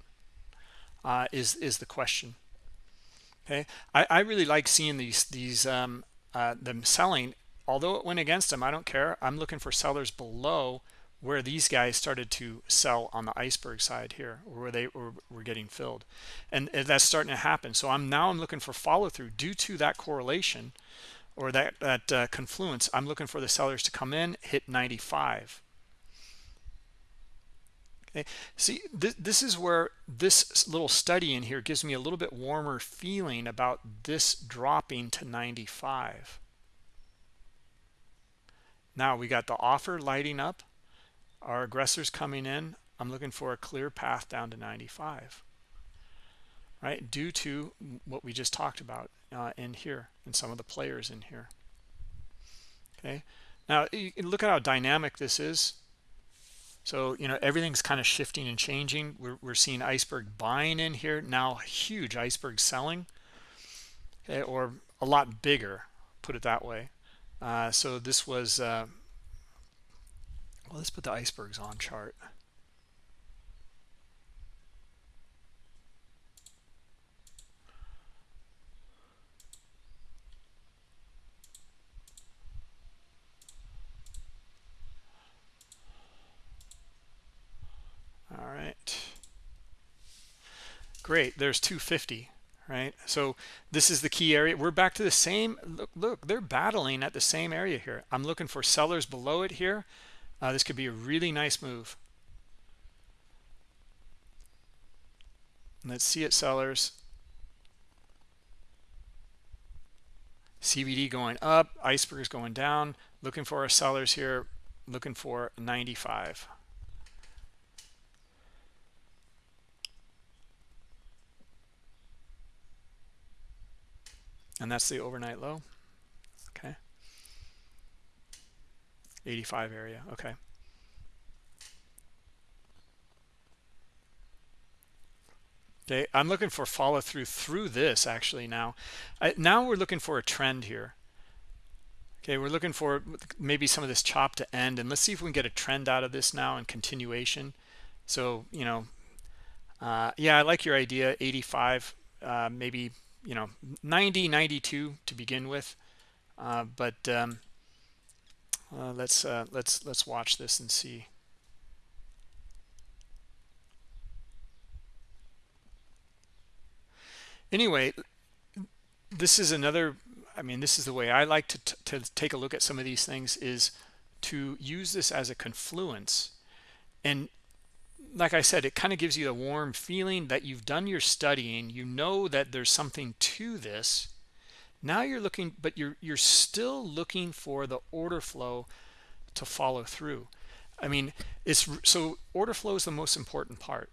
Uh, is is the question. Okay? I, I really like seeing these these um, uh, them selling although it went against them I don't care. I'm looking for sellers below where these guys started to sell on the iceberg side here where they were, were getting filled. And that's starting to happen. So I'm now I'm looking for follow-through due to that correlation or that that uh, confluence. I'm looking for the sellers to come in hit 95 okay. See this, this is where this little study in here gives me a little bit warmer feeling about this dropping to 95 now we got the offer lighting up. Our aggressors coming in. I'm looking for a clear path down to 95 right? Due to what we just talked about uh, in here and some of the players in here. Okay? Now look at how dynamic this is. So, you know, everything's kind of shifting and changing. We're, we're seeing iceberg buying in here. Now, huge iceberg selling, okay, or a lot bigger, put it that way. Uh, so this was, uh, well, let's put the icebergs on chart. all right. Great. There's 250 right? So this is the key area. We're back to the same look look they're battling at the same area here. I'm looking for sellers below it here. Uh, this could be a really nice move. Let's see it sellers. CVD going up icebergs going down. Looking for our sellers here looking for 95 and that's the overnight low? Okay. 85 area okay. Okay i'm looking for follow through through this actually now. I, now we're looking for a trend here. Okay we're looking for maybe some of this chop to end and let's see if we can get a trend out of this now and continuation. So you know uh, yeah i like your idea 85 uh, maybe you know 90 92 to begin with. Uh, but um, uh, let's uh, let's let's watch this and see. Anyway this is another I mean this is the way I like to, to take a look at some of these things is to use this as a confluence. And like I said, it kind of gives you a warm feeling that you've done your studying. You know that there's something to this. Now you're looking, but you're you're still looking for the order flow to follow through. I mean, it's so order flow is the most important part.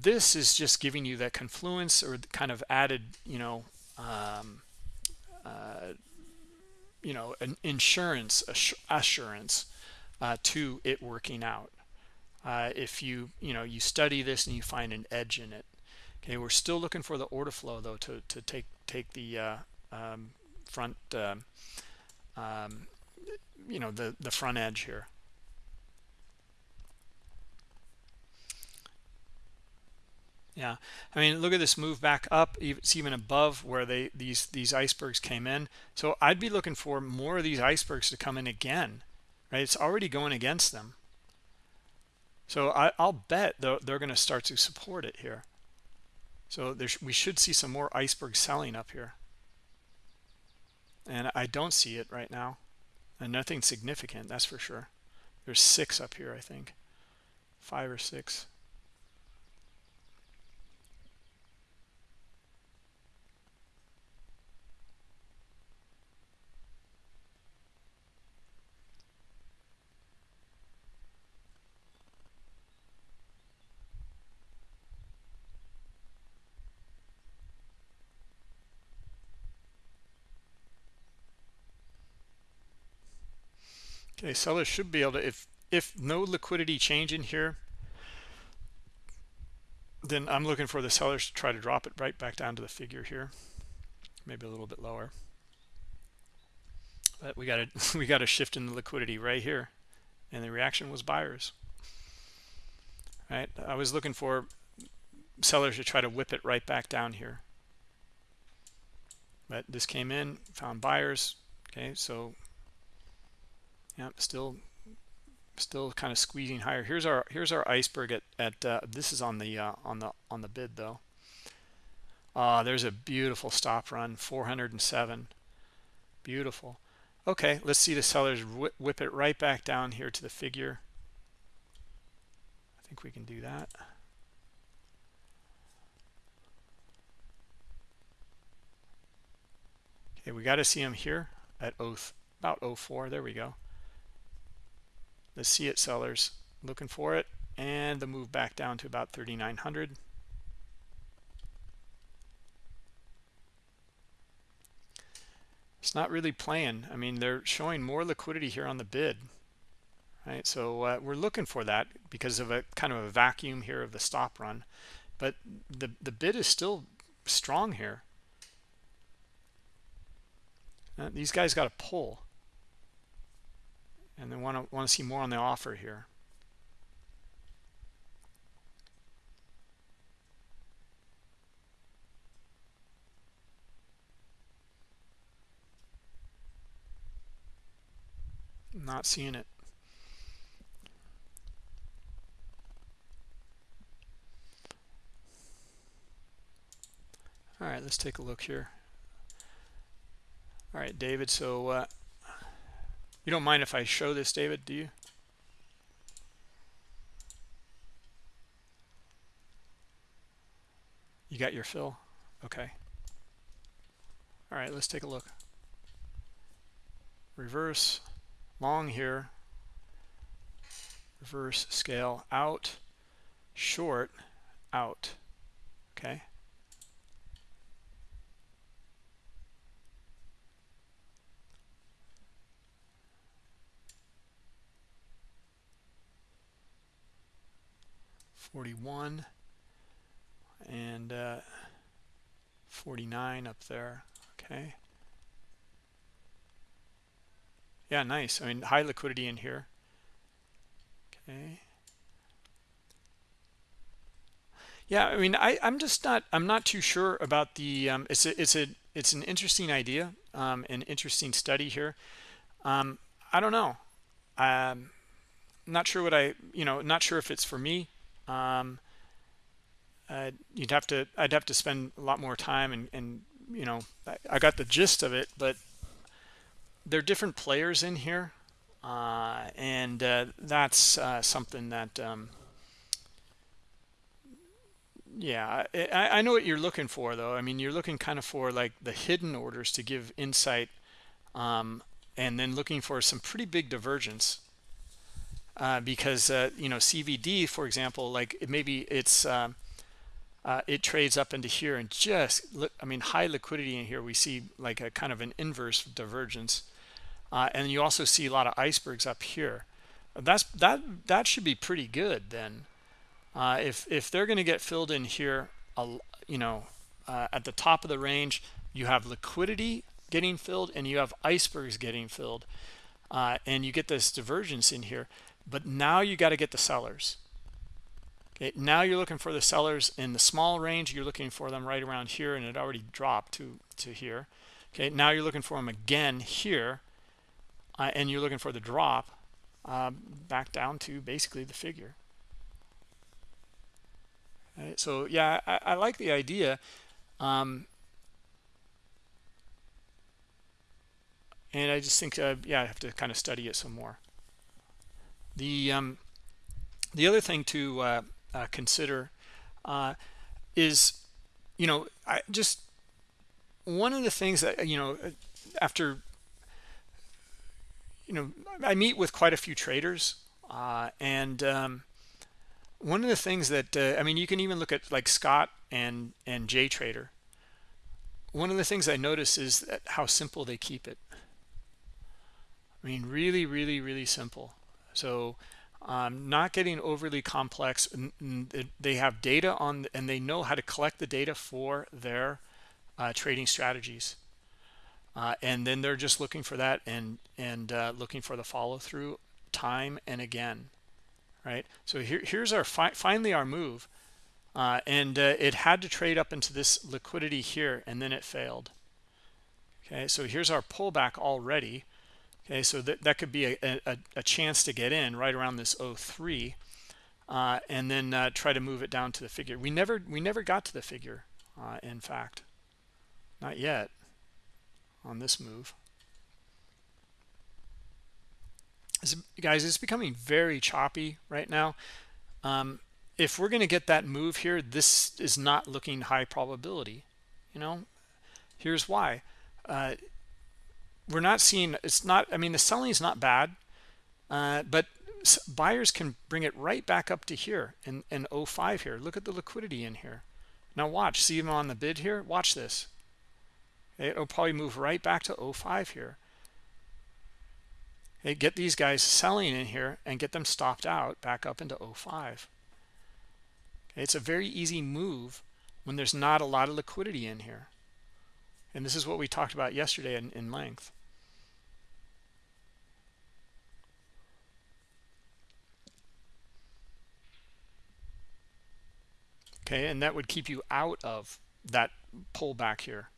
This is just giving you that confluence or kind of added, you know, um, uh, you know, an insurance assurance uh, to it working out uh, if you you know you study this and you find an edge in it Okay, we're still looking for the order flow though to to take take the uh, um, front, uh, um, you know, the the front edge here. Yeah, I mean, look at this move back up. It's even above where they these these icebergs came in. So I'd be looking for more of these icebergs to come in again, right? It's already going against them. So I, will bet they're, they're going to start to support it here. So we should see some more iceberg selling up here. And I don't see it right now. And nothing significant, that's for sure. There's six up here, I think. Five or six. Okay, sellers should be able to, if if no liquidity change in here, then I'm looking for the sellers to try to drop it right back down to the figure here, maybe a little bit lower. But we got to we got a shift in the liquidity right here, and the reaction was buyers. Right, I was looking for sellers to try to whip it right back down here, but this came in, found buyers. Okay, so yeah still still kind of squeezing higher. Here's our here's our iceberg at, at uh, this is on the uh, on the on the bid though. Uh, there's a beautiful stop run 407 beautiful. Okay let's see the sellers whip, whip it right back down here to the figure. I think we can do that. Okay we got to see them here at oath about 04 there we go the see it sellers looking for it and the move back down to about 3900 it's not really playing. I mean they're showing more liquidity here on the bid right? So uh, we're looking for that because of a kind of a vacuum here of the stop run. But the the bid is still strong here. Uh, these guys got to pull and they want to want to see more on the offer here. Not seeing it. All right let's take a look here. All right david so uh, you don't mind if I show this, David, do you? You got your fill? Okay. All right, let's take a look. Reverse, long here. Reverse, scale, out, short, out. Okay. 41 and uh, 49 up there okay. Yeah nice I mean high liquidity in here okay. Yeah I mean I I'm just not I'm not too sure about the um, it's a, it's a it's an interesting idea um, an interesting study here. Um, I don't know I'm not sure what I you know not sure if it's for me um, uh, you'd have to I'd have to spend a lot more time and and you know I, I got the gist of it but there are different players in here uh, and uh, that's uh, something that um, yeah I, I know what you're looking for though. I mean you're looking kind of for like the hidden orders to give insight um, and then looking for some pretty big divergence uh, because uh, you know CVD, for example, like it, maybe it's um, uh, it trades up into here and just look, I mean high liquidity in here. We see like a kind of an inverse divergence, uh, and you also see a lot of icebergs up here. That's that that should be pretty good then. Uh, if if they're going to get filled in here, you know uh, at the top of the range you have liquidity getting filled and you have icebergs getting filled and you get this divergence in here but now you got to get the sellers. Okay now you're looking for the sellers in the small range you're looking for them right around here and it already dropped to to here. Okay now you're looking for them again here uh, and you're looking for the drop uh, back down to basically the figure. Right? so yeah I, I, like the idea um, and I just think uh, yeah I have to kind of study it some more the um, the other thing to uh, uh, consider uh, is you know I just one of the things that you know after you know I meet with quite a few traders uh, and um, one of the things that uh, I mean you can even look at like Scott and and J Trader. One of the things I notice is that how simple they keep it. I mean really really really simple so um, not getting overly complex they have data on and they know how to collect the data for their uh, trading strategies. Uh, and then they're just looking for that and and uh, looking for the follow-through time and again right? So here, here's our fi finally our move. Uh, and uh, it had to trade up into this liquidity here and then it failed. Okay so here's our pullback already okay so that, that could be a, a, a chance to get in right around this 03 uh, and then uh, try to move it down to the figure. We never we never got to the figure uh, in fact. Not yet on this move. It's, guys it's becoming very choppy right now. Um, if we're going to get that move here this is not looking high probability you know? Here's why. Uh, we're not seeing it's not i mean the selling is not bad uh, but buyers can bring it right back up to here in, in 05 here. Look at the liquidity in here. Now watch see them on the bid here? Watch this. It'll probably move right back to 05 here. Okay, get these guys selling in here and get them stopped out back up into 05 okay, it's a very easy move when there's not a lot of liquidity in here. And this is what we talked about yesterday in, in length okay? And that would keep you out of that pullback here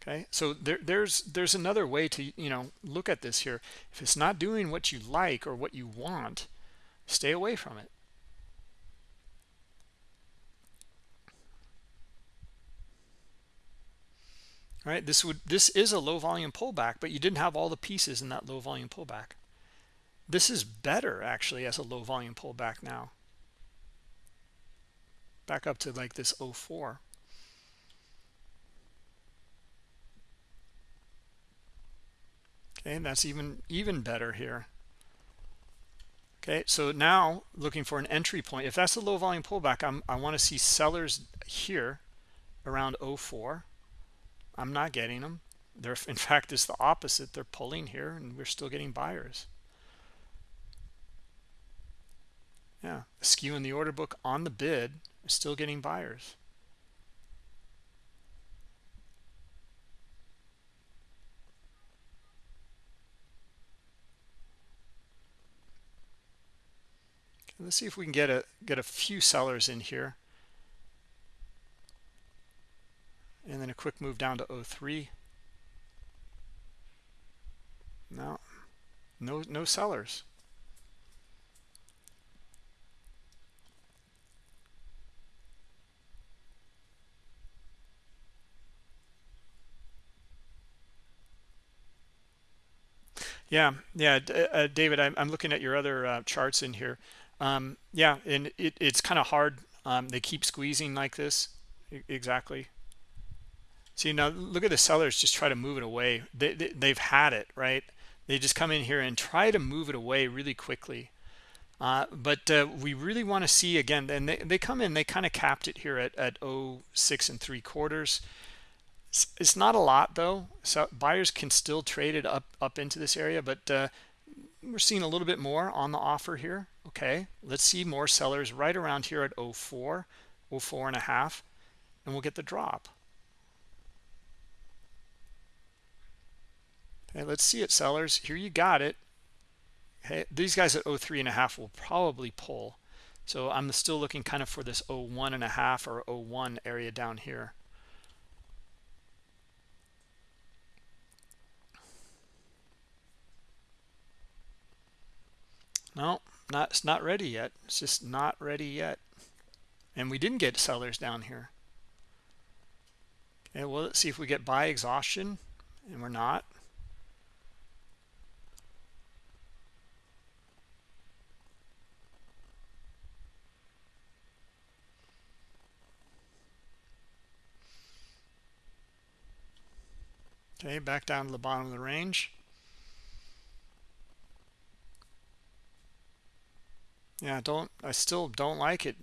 okay? So there, there's there's another way to you know look at this here. If it's not doing what you like or what you want stay away from it. All right? This would this is a low volume pullback but you didn't have all the pieces in that low volume pullback. This is better actually as a low volume pullback now back up to like this 04 okay and that's even even better here. Okay so now looking for an entry point if that's a low volume pullback I'm, i want to see sellers here around 04 i'm not getting them. They're in fact it's the opposite. They're pulling here and we're still getting buyers yeah. skew in the order book on the bid still getting buyers. Let's see if we can get a get a few sellers in here. And then a quick move down to 03 no no no sellers Yeah, yeah, uh, David, I'm, I'm looking at your other uh, charts in here. Um, yeah, and it, it's kind of hard. Um, they keep squeezing like this. exactly. See, now look at the sellers just try to move it away. They, they, they've had it, right? They just come in here and try to move it away really quickly. Uh, but uh, we really want to see again, and they, they come in, they kind of capped it here at, at 06 and three quarters. It's not a lot though. So buyers can still trade it up up into this area, but uh, we're seeing a little bit more on the offer here. Okay, let's see more sellers right around here at 04 04 and a half and we'll get the drop. Okay let's see it sellers. Here you got it. Okay these guys at 03 and a half will probably pull. So i'm still looking kind of for this 01 and a half or 01 area down here no not it's not ready yet. It's just not ready yet. And we didn't get sellers down here. Okay well let's see if we get buy exhaustion and we're not. Okay back down to the bottom of the range yeah don't i still don't like it.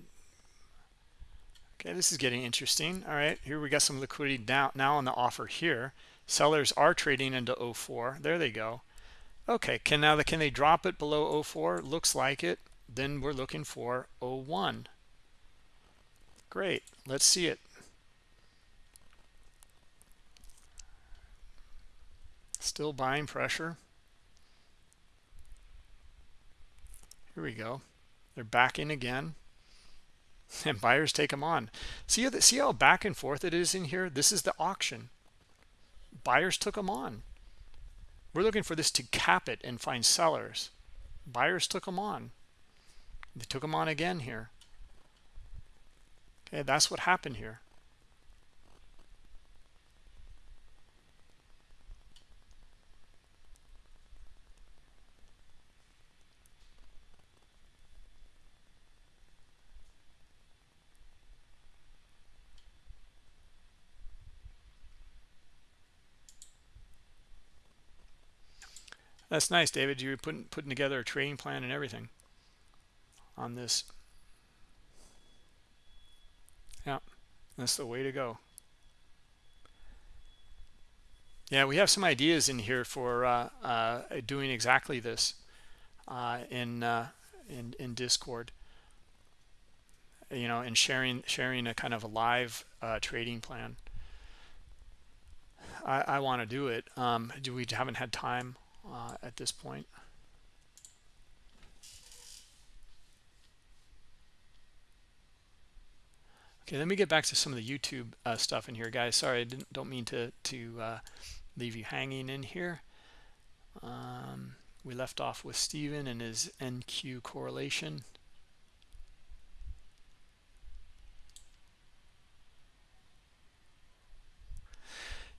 Okay this is getting interesting. All right here we got some liquidity down now on the offer here. Sellers are trading into 04 there they go. Okay can now the, can they drop it below 04 looks like it. Then we're looking for 01 great let's see it. Still buying pressure. Here we go they're back in again. And buyers take them on. See how, see how back and forth it is in here? This is the auction. Buyers took them on. We're looking for this to cap it and find sellers. Buyers took them on. They took them on again here. Okay that's what happened here That's nice, David. You're putting putting together a trading plan and everything on this. Yeah, that's the way to go. Yeah, we have some ideas in here for uh, uh, doing exactly this uh, in, uh, in in Discord. You know, and sharing sharing a kind of a live uh, trading plan. I, I want to do it. Um, do we haven't had time uh, at this point. Okay, let me get back to some of the YouTube uh, stuff in here, guys. Sorry, I didn't, don't mean to to uh, leave you hanging in here. Um, we left off with Stephen and his NQ correlation.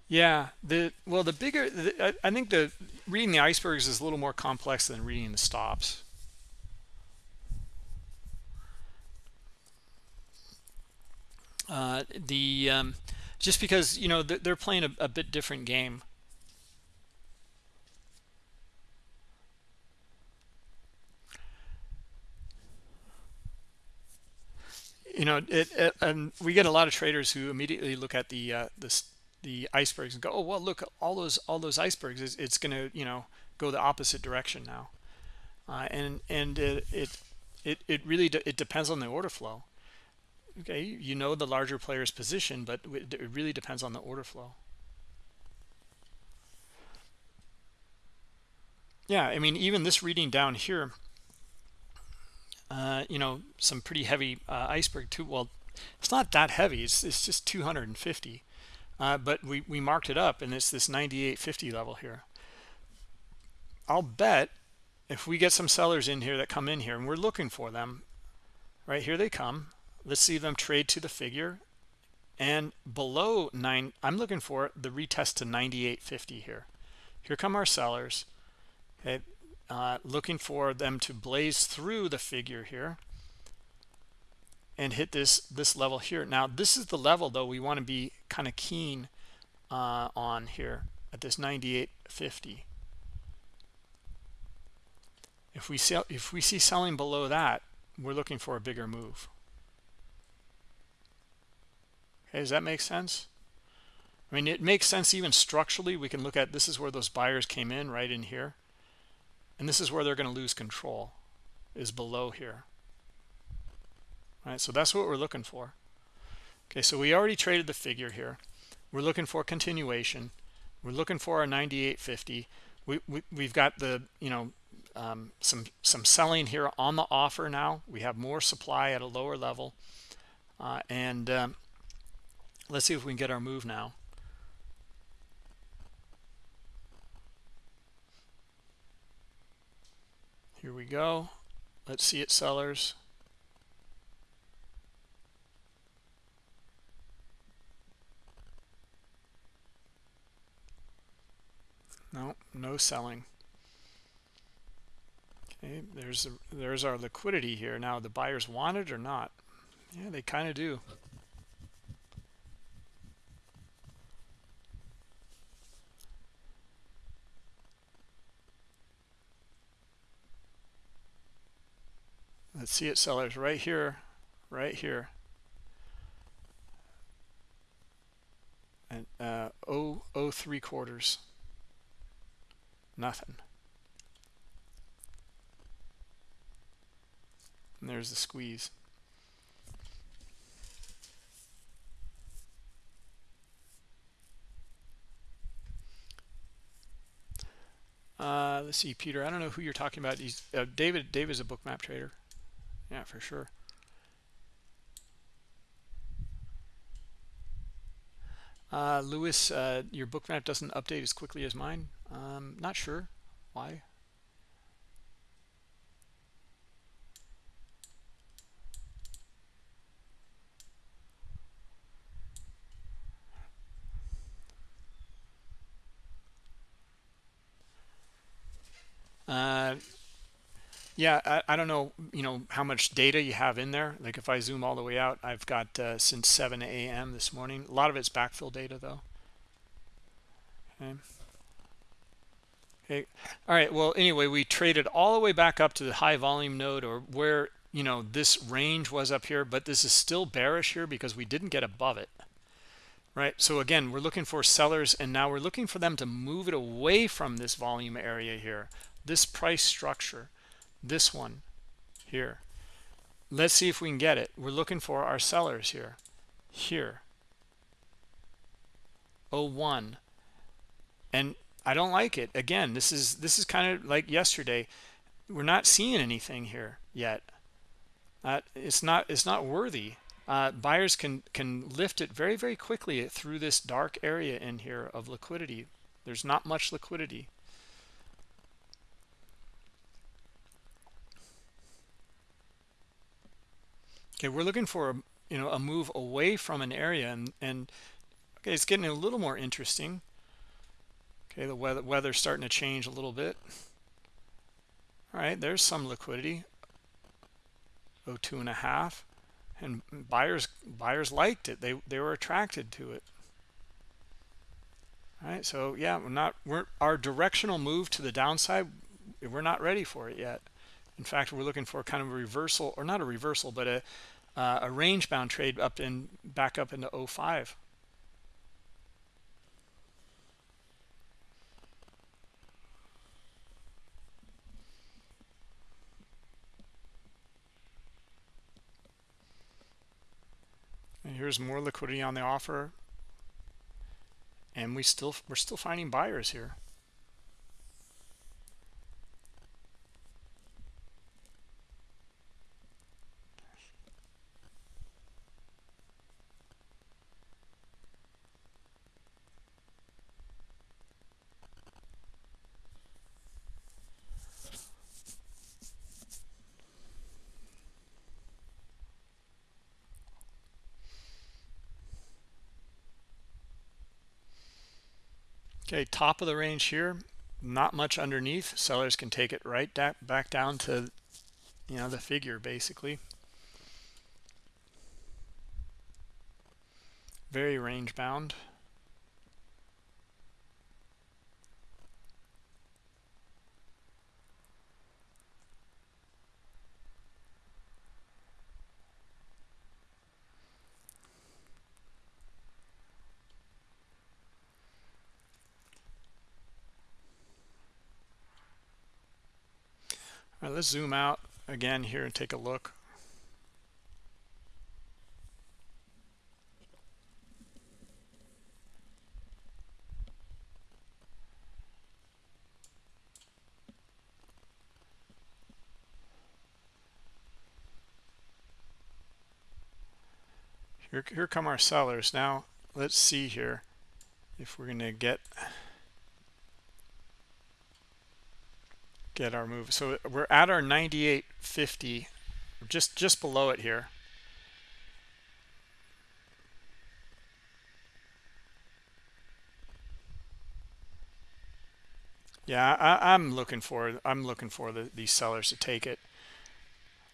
Yeah, the well, the bigger the, I, think the reading the icebergs is a little more complex than reading the stops. Uh, the um, just because you know they're playing a, a bit different game. You know, it, it, and we get a lot of traders who immediately look at the uh, the the icebergs and go, oh well, look all those all those icebergs. It's, it's going to you know go the opposite direction now, uh, and and it, it it it really de it depends on the order flow. Okay, you know the larger player's position, but it really depends on the order flow. Yeah, I mean even this reading down here. Uh, you know, some pretty heavy uh, iceberg too. Well, it's not that heavy. It's, it's just 250 uh, but we, we marked it up and it's this 98.50 level here. I'll bet if we get some sellers in here that come in here and we're looking for them right here they come. Let's see them trade to the figure. And below nine I'm looking for the retest to 98.50 here. Here come our sellers okay uh, looking for them to blaze through the figure here and hit this this level here. Now this is the level though we want to be kind of keen uh, on here at this 98.50 if we sell if we see selling below that we're looking for a bigger move. Okay does that make sense? I mean it makes sense even structurally. We can look at this is where those buyers came in right in here. And this is where they're going to lose control is below here right so that's what we're looking for. Okay so we already traded the figure here. We're looking for continuation. We're looking for our 98.50 we, we we've got the you know um, some some selling here on the offer now. We have more supply at a lower level. Uh, and um, let's see if we can get our move now. Here we go. Let's see it sellers no no selling. Okay there's a, there's our liquidity here. Now the buyers want it or not? Yeah they kind of do. Let's see it sellers. Right here right here. And uh oh oh three quarters nothing. And there's the squeeze. Uh let's see peter i don't know who you're talking about. He's uh, david david's a bookmap trader. Yeah for sure. Uh lewis uh your bookmap doesn't update as quickly as mine um, not sure why. Uh, yeah, I, I, don't know, you know, how much data you have in there. Like if I zoom all the way out, I've got uh, since 7 a.m. this morning. A lot of it's backfill data though. Okay. Okay. All right. Well, anyway, we traded all the way back up to the high volume node or where, you know, this range was up here, but this is still bearish here because we didn't get above it. Right. So again, we're looking for sellers and now we're looking for them to move it away from this volume area here, this price structure, this one here. Let's see if we can get it. We're looking for our sellers here, here. 01 and I don't like it. Again, this is this is kind of like yesterday. We're not seeing anything here yet. Uh, it's not it's not worthy. Uh, buyers can can lift it very very quickly through this dark area in here of liquidity. There's not much liquidity. Okay, we're looking for a, you know a move away from an area and and okay, it's getting a little more interesting. Okay, the weather weather's starting to change a little bit. All right, there's some liquidity. Oh, two and a half, and buyers buyers liked it. They they were attracted to it. All right, so yeah, we're not we're our directional move to the downside. We're not ready for it yet. In fact, we're looking for kind of a reversal, or not a reversal, but a uh, a range bound trade up in back up into 05. And here's more liquidity on the offer. And we still we're still finding buyers here. Okay, top of the range here, not much underneath. Sellers can take it right back down to, you know, the figure basically. Very range bound. let's zoom out again here and take a look. Here, here come our sellers. Now, let's see here if we're going to get get our move. So we're at our 98.50, just just below it here. Yeah, I, am looking for I'm looking for the, these sellers to take it.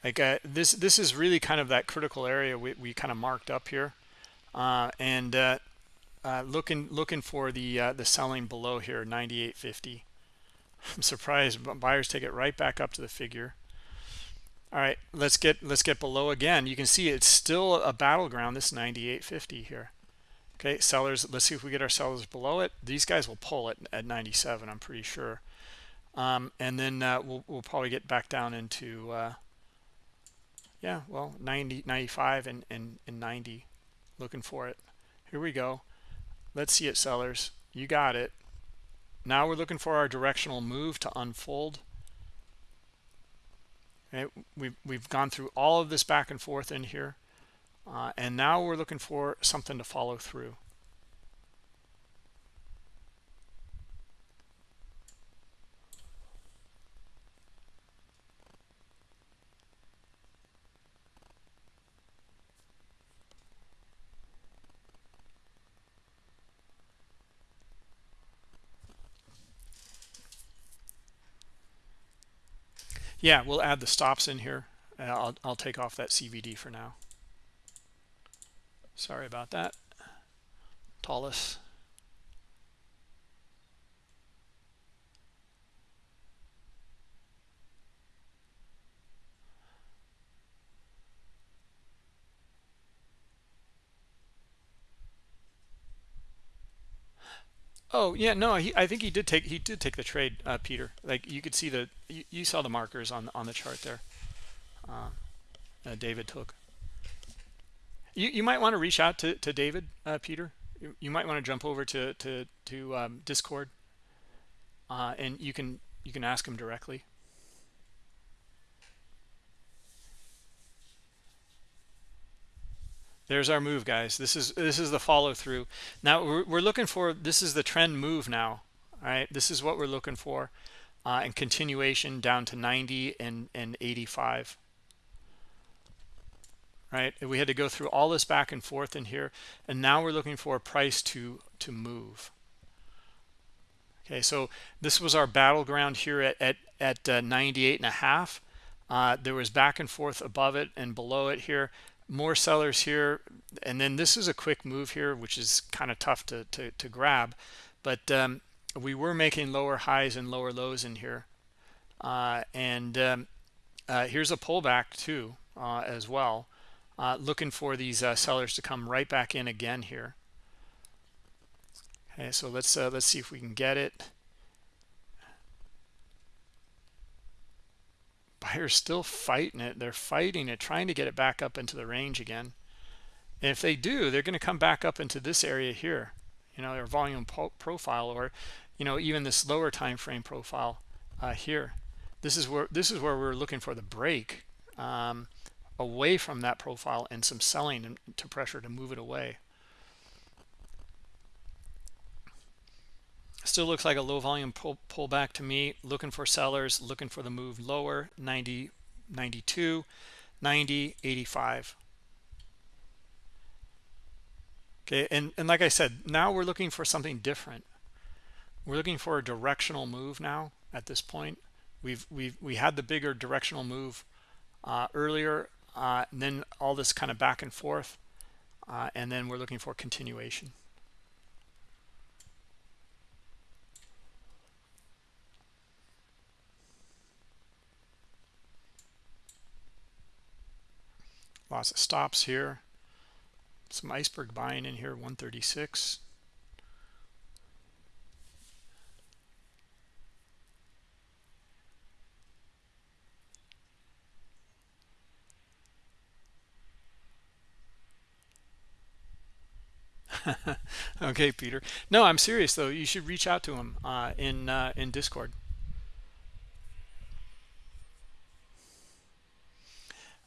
Like uh, this this is really kind of that critical area we, we kind of marked up here, uh, and uh, uh looking looking for the uh, the selling below here 98.50. I'm surprised buyers take it right back up to the figure. All right, let's get let's get below again. You can see it's still a battleground. This 98.50 here. Okay, sellers. Let's see if we get our sellers below it. These guys will pull it at 97. I'm pretty sure. Um, and then uh, we'll we'll probably get back down into uh, yeah, well 90, 95, and and and 90. Looking for it. Here we go. Let's see it, sellers. You got it. Now we're looking for our directional move to unfold. We've, we've gone through all of this back and forth in here. Uh, and now we're looking for something to follow through. Yeah, we'll add the stops in here. Uh, I'll, I'll take off that CVD for now. Sorry about that. Tallest. Oh yeah, no, he, I think he did take he did take the trade, uh, Peter. Like you could see the you, you, saw the markers on on the chart there. Uh, uh, David took. You you might want to reach out to to David, uh, Peter. You, you, might want to jump over to to to um, Discord, uh, and you can you can ask him directly. There's our move guys. This is this is the follow through now we're, we're looking for this is the trend move now all right? This is what we're looking for uh, and continuation down to 90 and and 85 right? We had to go through all this back and forth in here and now we're looking for a price to to move. Okay so this was our battleground here at at, at uh, 98 and a half. Uh, there was back and forth above it and below it here more sellers here. And then this is a quick move here which is kind of tough to, to, to grab. But um, we were making lower highs and lower lows in here. Uh, and um, uh, here's a pullback too uh, as well. Uh, looking for these uh, sellers to come right back in again here. Okay so let's uh, let's see if we can get it buyers still fighting it. They're fighting it trying to get it back up into the range again. And if they do they're going to come back up into this area here you know their volume profile or you know even this lower time frame profile uh, here. This is where this is where we're looking for the break um, away from that profile and some selling to pressure to move it away still looks like a low volume pull pullback to me. Looking for sellers looking for the move lower 90 92 90 85 okay and and like i said now we're looking for something different. We're looking for a directional move now at this point. We've we've we had the bigger directional move uh, earlier uh, and then all this kind of back and forth uh, and then we're looking for continuation lots of stops here. Some iceberg buying in here 136 okay peter. No i'm serious though. You should reach out to him uh, in uh, in discord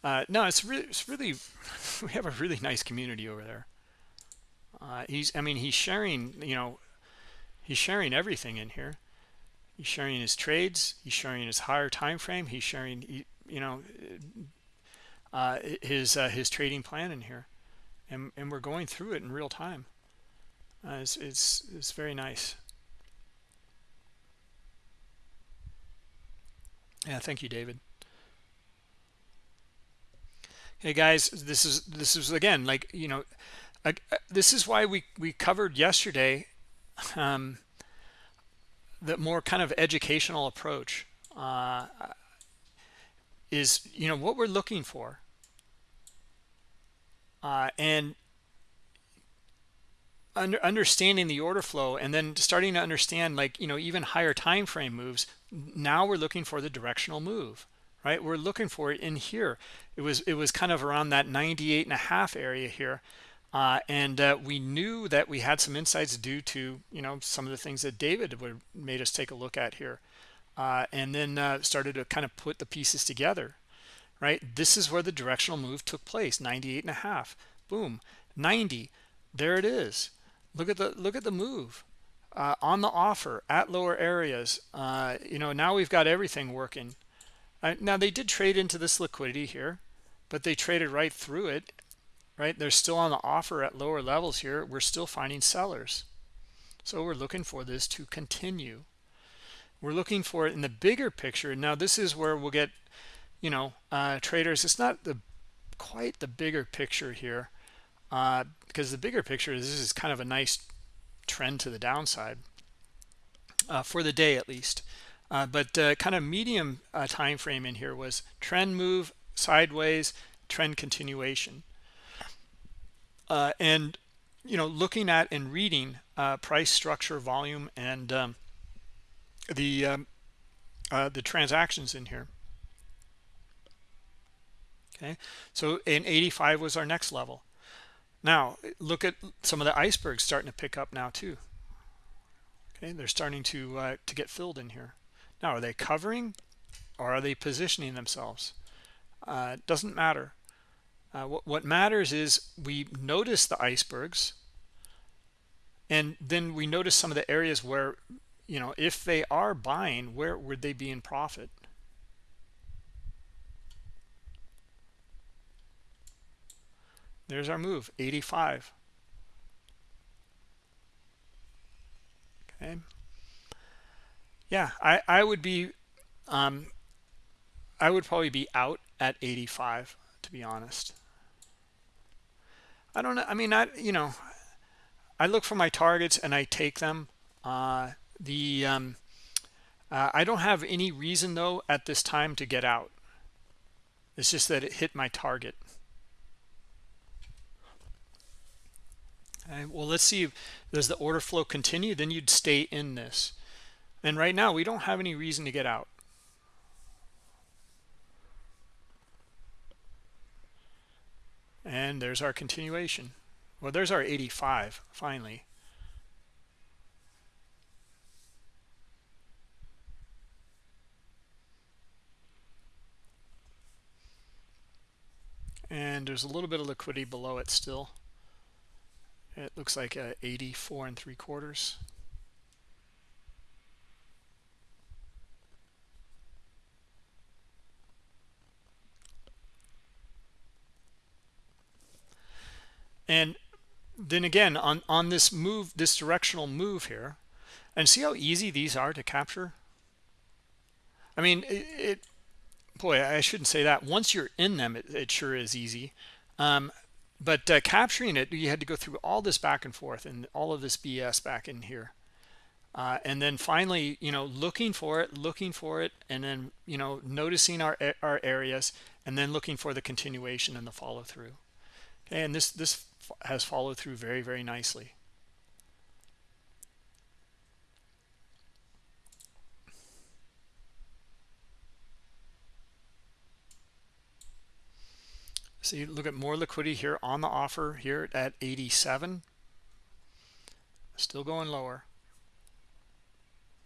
uh, no it's really it's really we have a really nice community over there. Uh, he's i mean he's sharing you know he's sharing everything in here. He's sharing his trades he's sharing his higher time frame he's sharing you know uh, his uh, his trading plan in here. And and we're going through it in real time. Uh, it's, it's it's very nice. Yeah thank you david hey guys this is this is again like you know uh, this is why we we covered yesterday um, the more kind of educational approach uh, is you know what we're looking for uh, and under, understanding the order flow and then starting to understand like you know even higher time frame moves now we're looking for the directional move right? We're looking for it in here. It was it was kind of around that 98 and a half area here uh, and uh, we knew that we had some insights due to you know some of the things that david would made us take a look at here uh, and then uh, started to kind of put the pieces together right? This is where the directional move took place 98 and a half. Boom. 90 there it is. Look at the look at the move uh, on the offer at lower areas uh, you know now we've got everything working now they did trade into this liquidity here, but they traded right through it, right? They're still on the offer at lower levels here. We're still finding sellers. So we're looking for this to continue. We're looking for it in the bigger picture. Now this is where we'll get, you know, uh, traders. It's not the quite the bigger picture here uh, because the bigger picture is this is kind of a nice trend to the downside uh, for the day at least. Uh, but uh, kind of medium uh, time frame in here was trend move sideways, trend continuation. Uh, and, you know, looking at and reading uh, price structure, volume, and um, the, um, uh, the transactions in here. Okay, so in 85 was our next level. Now, look at some of the icebergs starting to pick up now too. Okay, they're starting to to get filled in here. Now, are they covering or are they positioning themselves? Uh, doesn't matter. Uh, what, what matters is we notice the icebergs and then we notice some of the areas where, you know, if they are buying, where would they be in profit? There's our move, 85. Okay yeah i i would be um i would probably be out at 85 to be honest. I don't know i mean i you know i look for my targets and i take them. Uh the um uh, i don't have any reason though at this time to get out. It's just that it hit my target. Well let's see does the order flow continue? Then you'd stay in this and right now, we don't have any reason to get out. And there's our continuation. Well, there's our 85, finally. And there's a little bit of liquidity below it still. It looks like uh, 84 and three quarters. And then again on on this move this directional move here and see how easy these are to capture? I mean it, it boy i shouldn't say that. Once you're in them it, it sure is easy. Um, but uh, capturing it you had to go through all this back and forth and all of this bs back in here. Uh, and then finally you know looking for it looking for it and then you know noticing our our areas and then looking for the continuation and the follow through okay and this this has followed through very, very nicely. See, look at more liquidity here on the offer here at 87. Still going lower.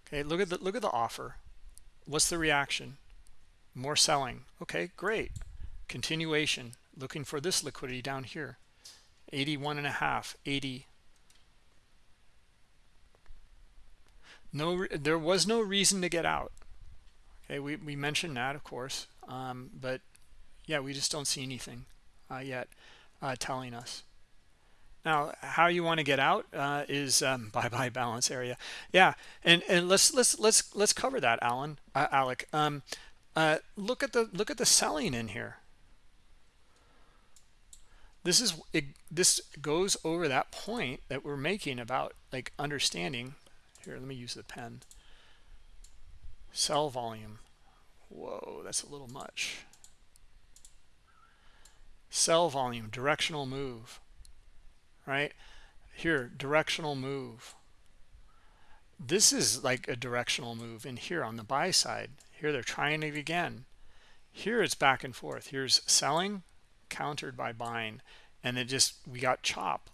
Okay, look at the look at the offer. What's the reaction? More selling. Okay, great. continuation looking for this liquidity down here. 81 and a half 80 no there was no reason to get out. Okay we, we mentioned that of course um, but yeah we just don't see anything uh, yet uh, telling us. Now how you want to get out uh, is um, bye bye balance area. Yeah and and let's let's let's let's cover that alan uh, alec. Um, uh, look at the look at the selling in here this is it, this goes over that point that we're making about like understanding. Here let me use the pen. Sell volume. Whoa that's a little much. Sell volume directional move right? Here directional move. This is like a directional move in here on the buy side. Here they're trying it again. Here it's back and forth. Here's selling countered by buying and it just we got chop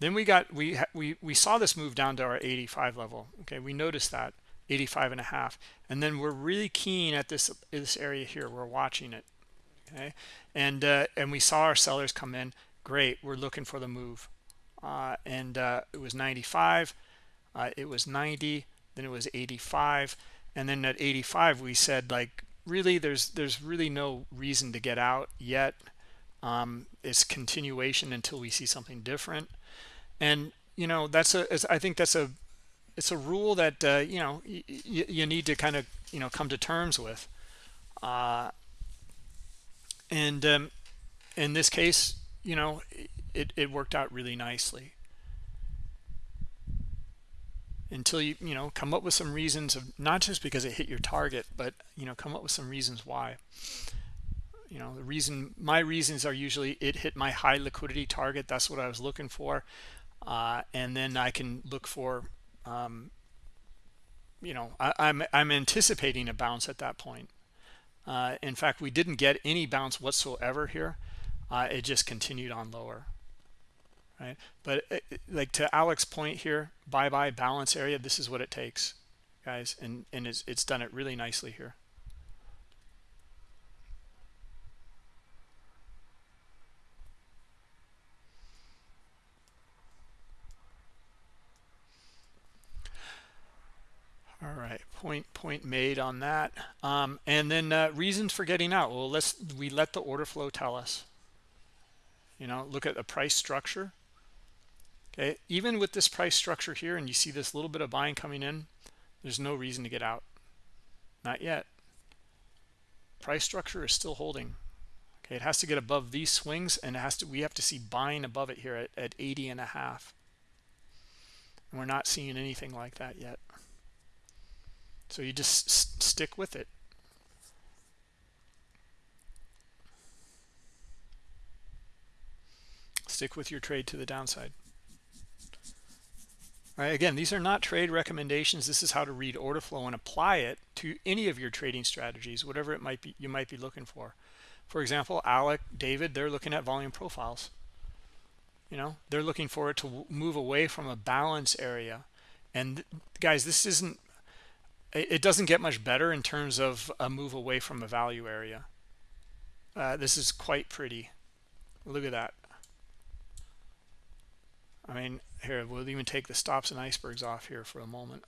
then we got we we we saw this move down to our 85 level. Okay we noticed that 85 and a half. And then we're really keen at this this area here. We're watching it. Okay? And uh, and we saw our sellers come in. Great we're looking for the move. Uh, and uh, it was 95 uh, it was 90 then it was 85 and then at 85 we said like really there's there's really no reason to get out yet um, it's continuation until we see something different. And you know that's a i think that's a it's a rule that uh, you know you need to kind of you know come to terms with. Uh, and um, in this case you know it, it worked out really nicely until you you know come up with some reasons of not just because it hit your target but you know come up with some reasons why. You know the reason my reasons are usually it hit my high liquidity target. That's what i was looking for. Uh, and then i can look for um, you know I, am I'm, I'm anticipating a bounce at that point. Uh, in fact we didn't get any bounce whatsoever here. Uh, it just continued on lower right? But uh, like to Alex's point here bye bye balance area this is what it takes guys and and it's, it's done it really nicely here. All right point point made on that. Um, and then uh, reasons for getting out. Well let's we let the order flow tell us. You know look at the price structure okay even with this price structure here and you see this little bit of buying coming in there's no reason to get out. Not yet. Price structure is still holding. Okay it has to get above these swings and it has to we have to see buying above it here at, at 80 and a half. And we're not seeing anything like that yet. So you just stick with it. Stick with your trade to the downside. Again, these are not trade recommendations. This is how to read order flow and apply it to any of your trading strategies, whatever it might be you might be looking for. For example, Alec, David, they're looking at volume profiles. You know, they're looking for it to move away from a balance area. And guys, this isn't it doesn't get much better in terms of a move away from a value area. Uh, this is quite pretty. Look at that. I mean, here, we'll even take the stops and icebergs off here for a moment.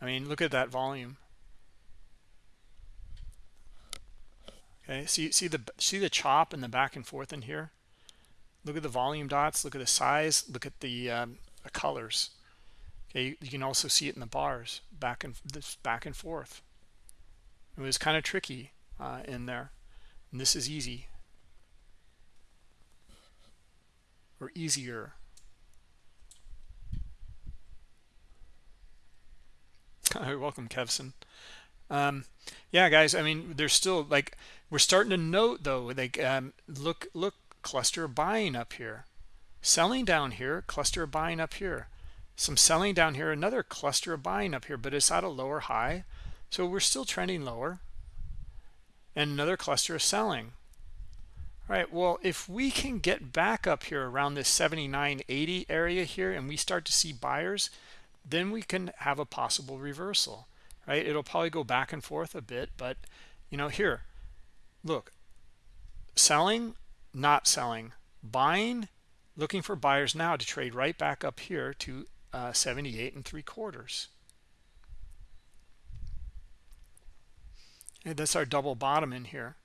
I mean, look at that volume. Okay, see see the see the chop and the back and forth in here. Look at the volume dots. Look at the size. Look at the, um, the colors. Okay, you can also see it in the bars back and this back and forth. It was kind of tricky uh, in there. And this is easy or easier. Welcome, Kevson. Um, yeah, guys. I mean, there's still like we're starting to note though. Like, um, look, look, cluster buying up here, selling down here, cluster buying up here some selling down here another cluster of buying up here but it's at a lower high so we're still trending lower and another cluster of selling all right well if we can get back up here around this 79.80 area here and we start to see buyers then we can have a possible reversal right? It'll probably go back and forth a bit but you know here look selling not selling buying looking for buyers now to trade right back up here to uh, 78 and three quarters. Okay, that's our double bottom in here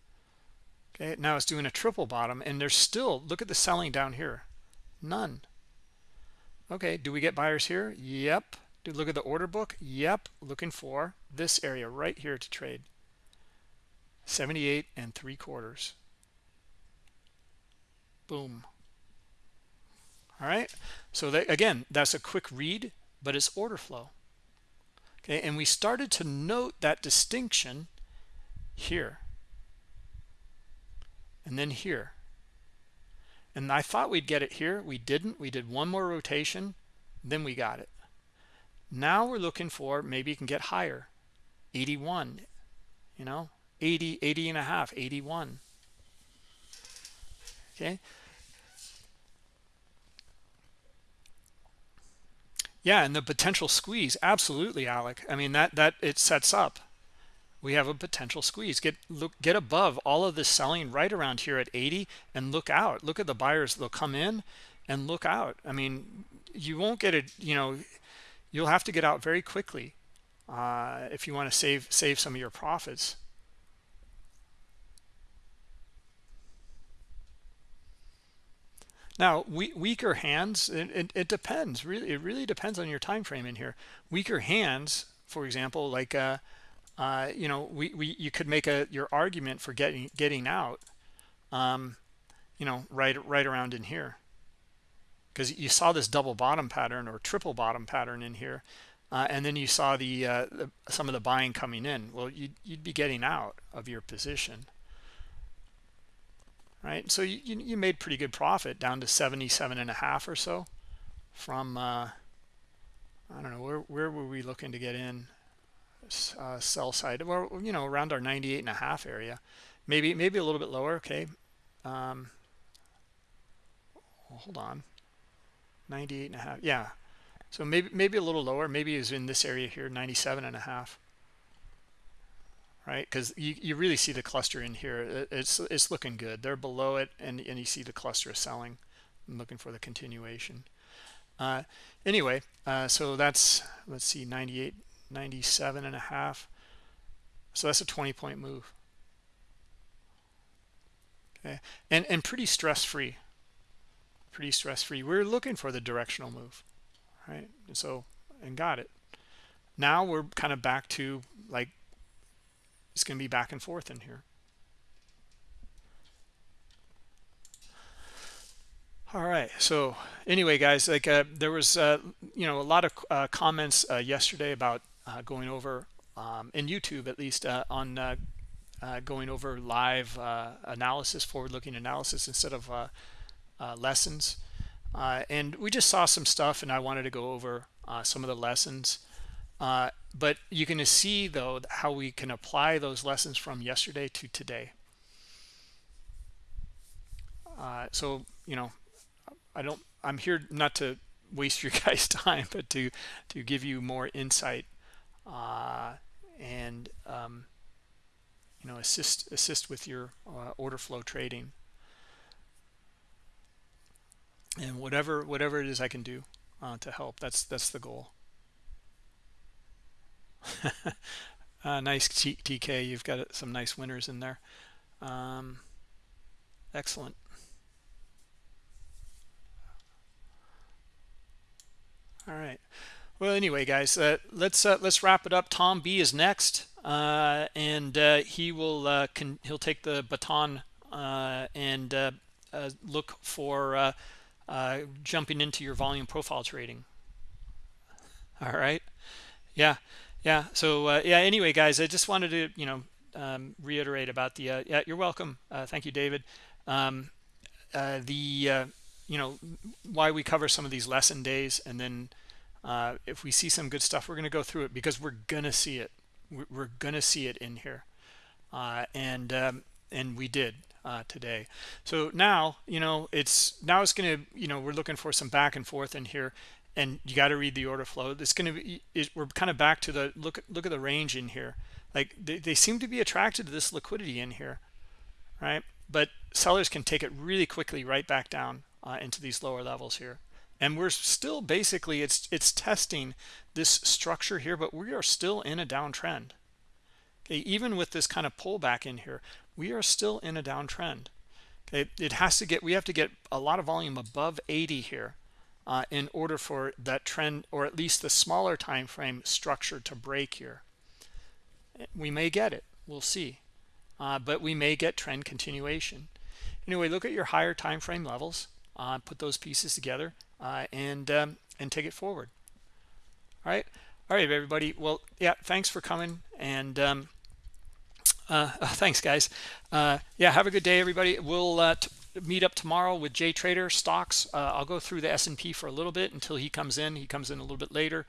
okay now it's doing a triple bottom and there's still look at the selling down here. None. Okay do we get buyers here? Yep. Do look at the order book? Yep. Looking for this area right here to trade. 78 and three quarters. Boom. All right so that, again that's a quick read but it's order flow. Okay and we started to note that distinction here and then here. And I thought we'd get it here. We didn't. We did one more rotation then we got it. Now we're looking for maybe you can get higher. 81 you know? 80 80 and a half 81 okay? Yeah and the potential squeeze absolutely alec. I mean that that it sets up we have a potential squeeze. Get look get above all of this selling right around here at 80 and look out. Look at the buyers. They'll come in and look out. I mean you won't get it you know you'll have to get out very quickly uh, if you want to save save some of your profits. Now we, weaker hands it, it, it, depends. Really it really depends on your time frame in here. Weaker hands for example like uh, uh, you know, we, we you could make a your argument for getting getting out, um, you know, right right around in here, because you saw this double bottom pattern or triple bottom pattern in here, uh, and then you saw the, uh, the, some of the buying coming in. Well, you'd you'd be getting out of your position, right? So you you made pretty good profit down to 77 and a half or so, from uh, I don't know where where were we looking to get in uh, sell side well you know around our 98 and a half area. Maybe maybe a little bit lower okay. Um, hold on. 98 and a half yeah. So maybe maybe a little lower maybe is in this area here 97 and a half. Right because you, you really see the cluster in here. It's it's looking good. They're below it and and you see the cluster selling I'm looking for the continuation. Uh, anyway uh, so that's let's see 98 97 and a half. So that's a 20 point move. Okay. And and pretty stress free pretty stress free we're looking for the directional move right? And so and got it. Now we're kind of back to like it's going to be back and forth in here. All right. So anyway guys like uh, there was uh, you know a lot of uh, comments uh, yesterday about uh, going over um, in YouTube at least uh, on uh, uh going over live uh, analysis, forward-looking analysis instead of uh, lessons. and we just saw some stuff, and I wanted to go over some of the lessons. but you can see though how we can apply those lessons from yesterday to today. so you know, I don't. I'm here not to waste your guys' time, but to to give you more insight uh, and um, you know assist assist with your uh, order flow trading. And whatever whatever it is I can do uh, to help that's that's the goal. Uh, nice TK you've got some nice winners in there. Um, excellent. All right well, anyway, guys, uh, let's uh, let's wrap it up. Tom B is next, uh, and uh, he will uh, he'll take the baton uh, and look for jumping into your volume profile trading. All right, yeah, yeah. So yeah. Anyway, guys, I just wanted to you know um, reiterate about the yeah. You're welcome. thank you, David. Um, the you know why we cover some of these lesson days and then uh, if we see some good stuff we're going to go through it because we're going to see it. We're, going to see it in here. Uh, and um, and we did uh, today. So now you know it's now it's going to you know we're looking for some back and forth in here and you got to read the order flow. It's going to be it, we're kind of back to the look look at the range in here. Like they, they seem to be attracted to this liquidity in here right? But sellers can take it really quickly right back down uh, into these lower levels here and we're still basically it's it's testing this structure here but we are still in a downtrend. Okay even with this kind of pullback in here we are still in a downtrend. Okay it has to get we have to get a lot of volume above 80 here uh, in order for that trend or at least the smaller time frame structure to break here. We may get it. We'll see. Uh, but we may get trend continuation. Anyway look at your higher time frame levels. Uh, put those pieces together uh, and um, and take it forward all right all right everybody well yeah thanks for coming and um, uh, thanks guys uh, yeah have a good day everybody we'll uh, meet up tomorrow with Jay Trader stocks. Uh, I'll go through the S&P for a little bit until he comes in. He comes in a little bit later,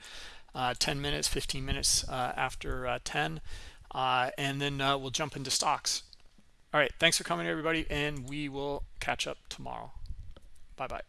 uh, 10 minutes, 15 minutes after uh, 10, uh, and then we'll jump into stocks. All right, thanks for coming, everybody, and we will catch up tomorrow. Bye-bye.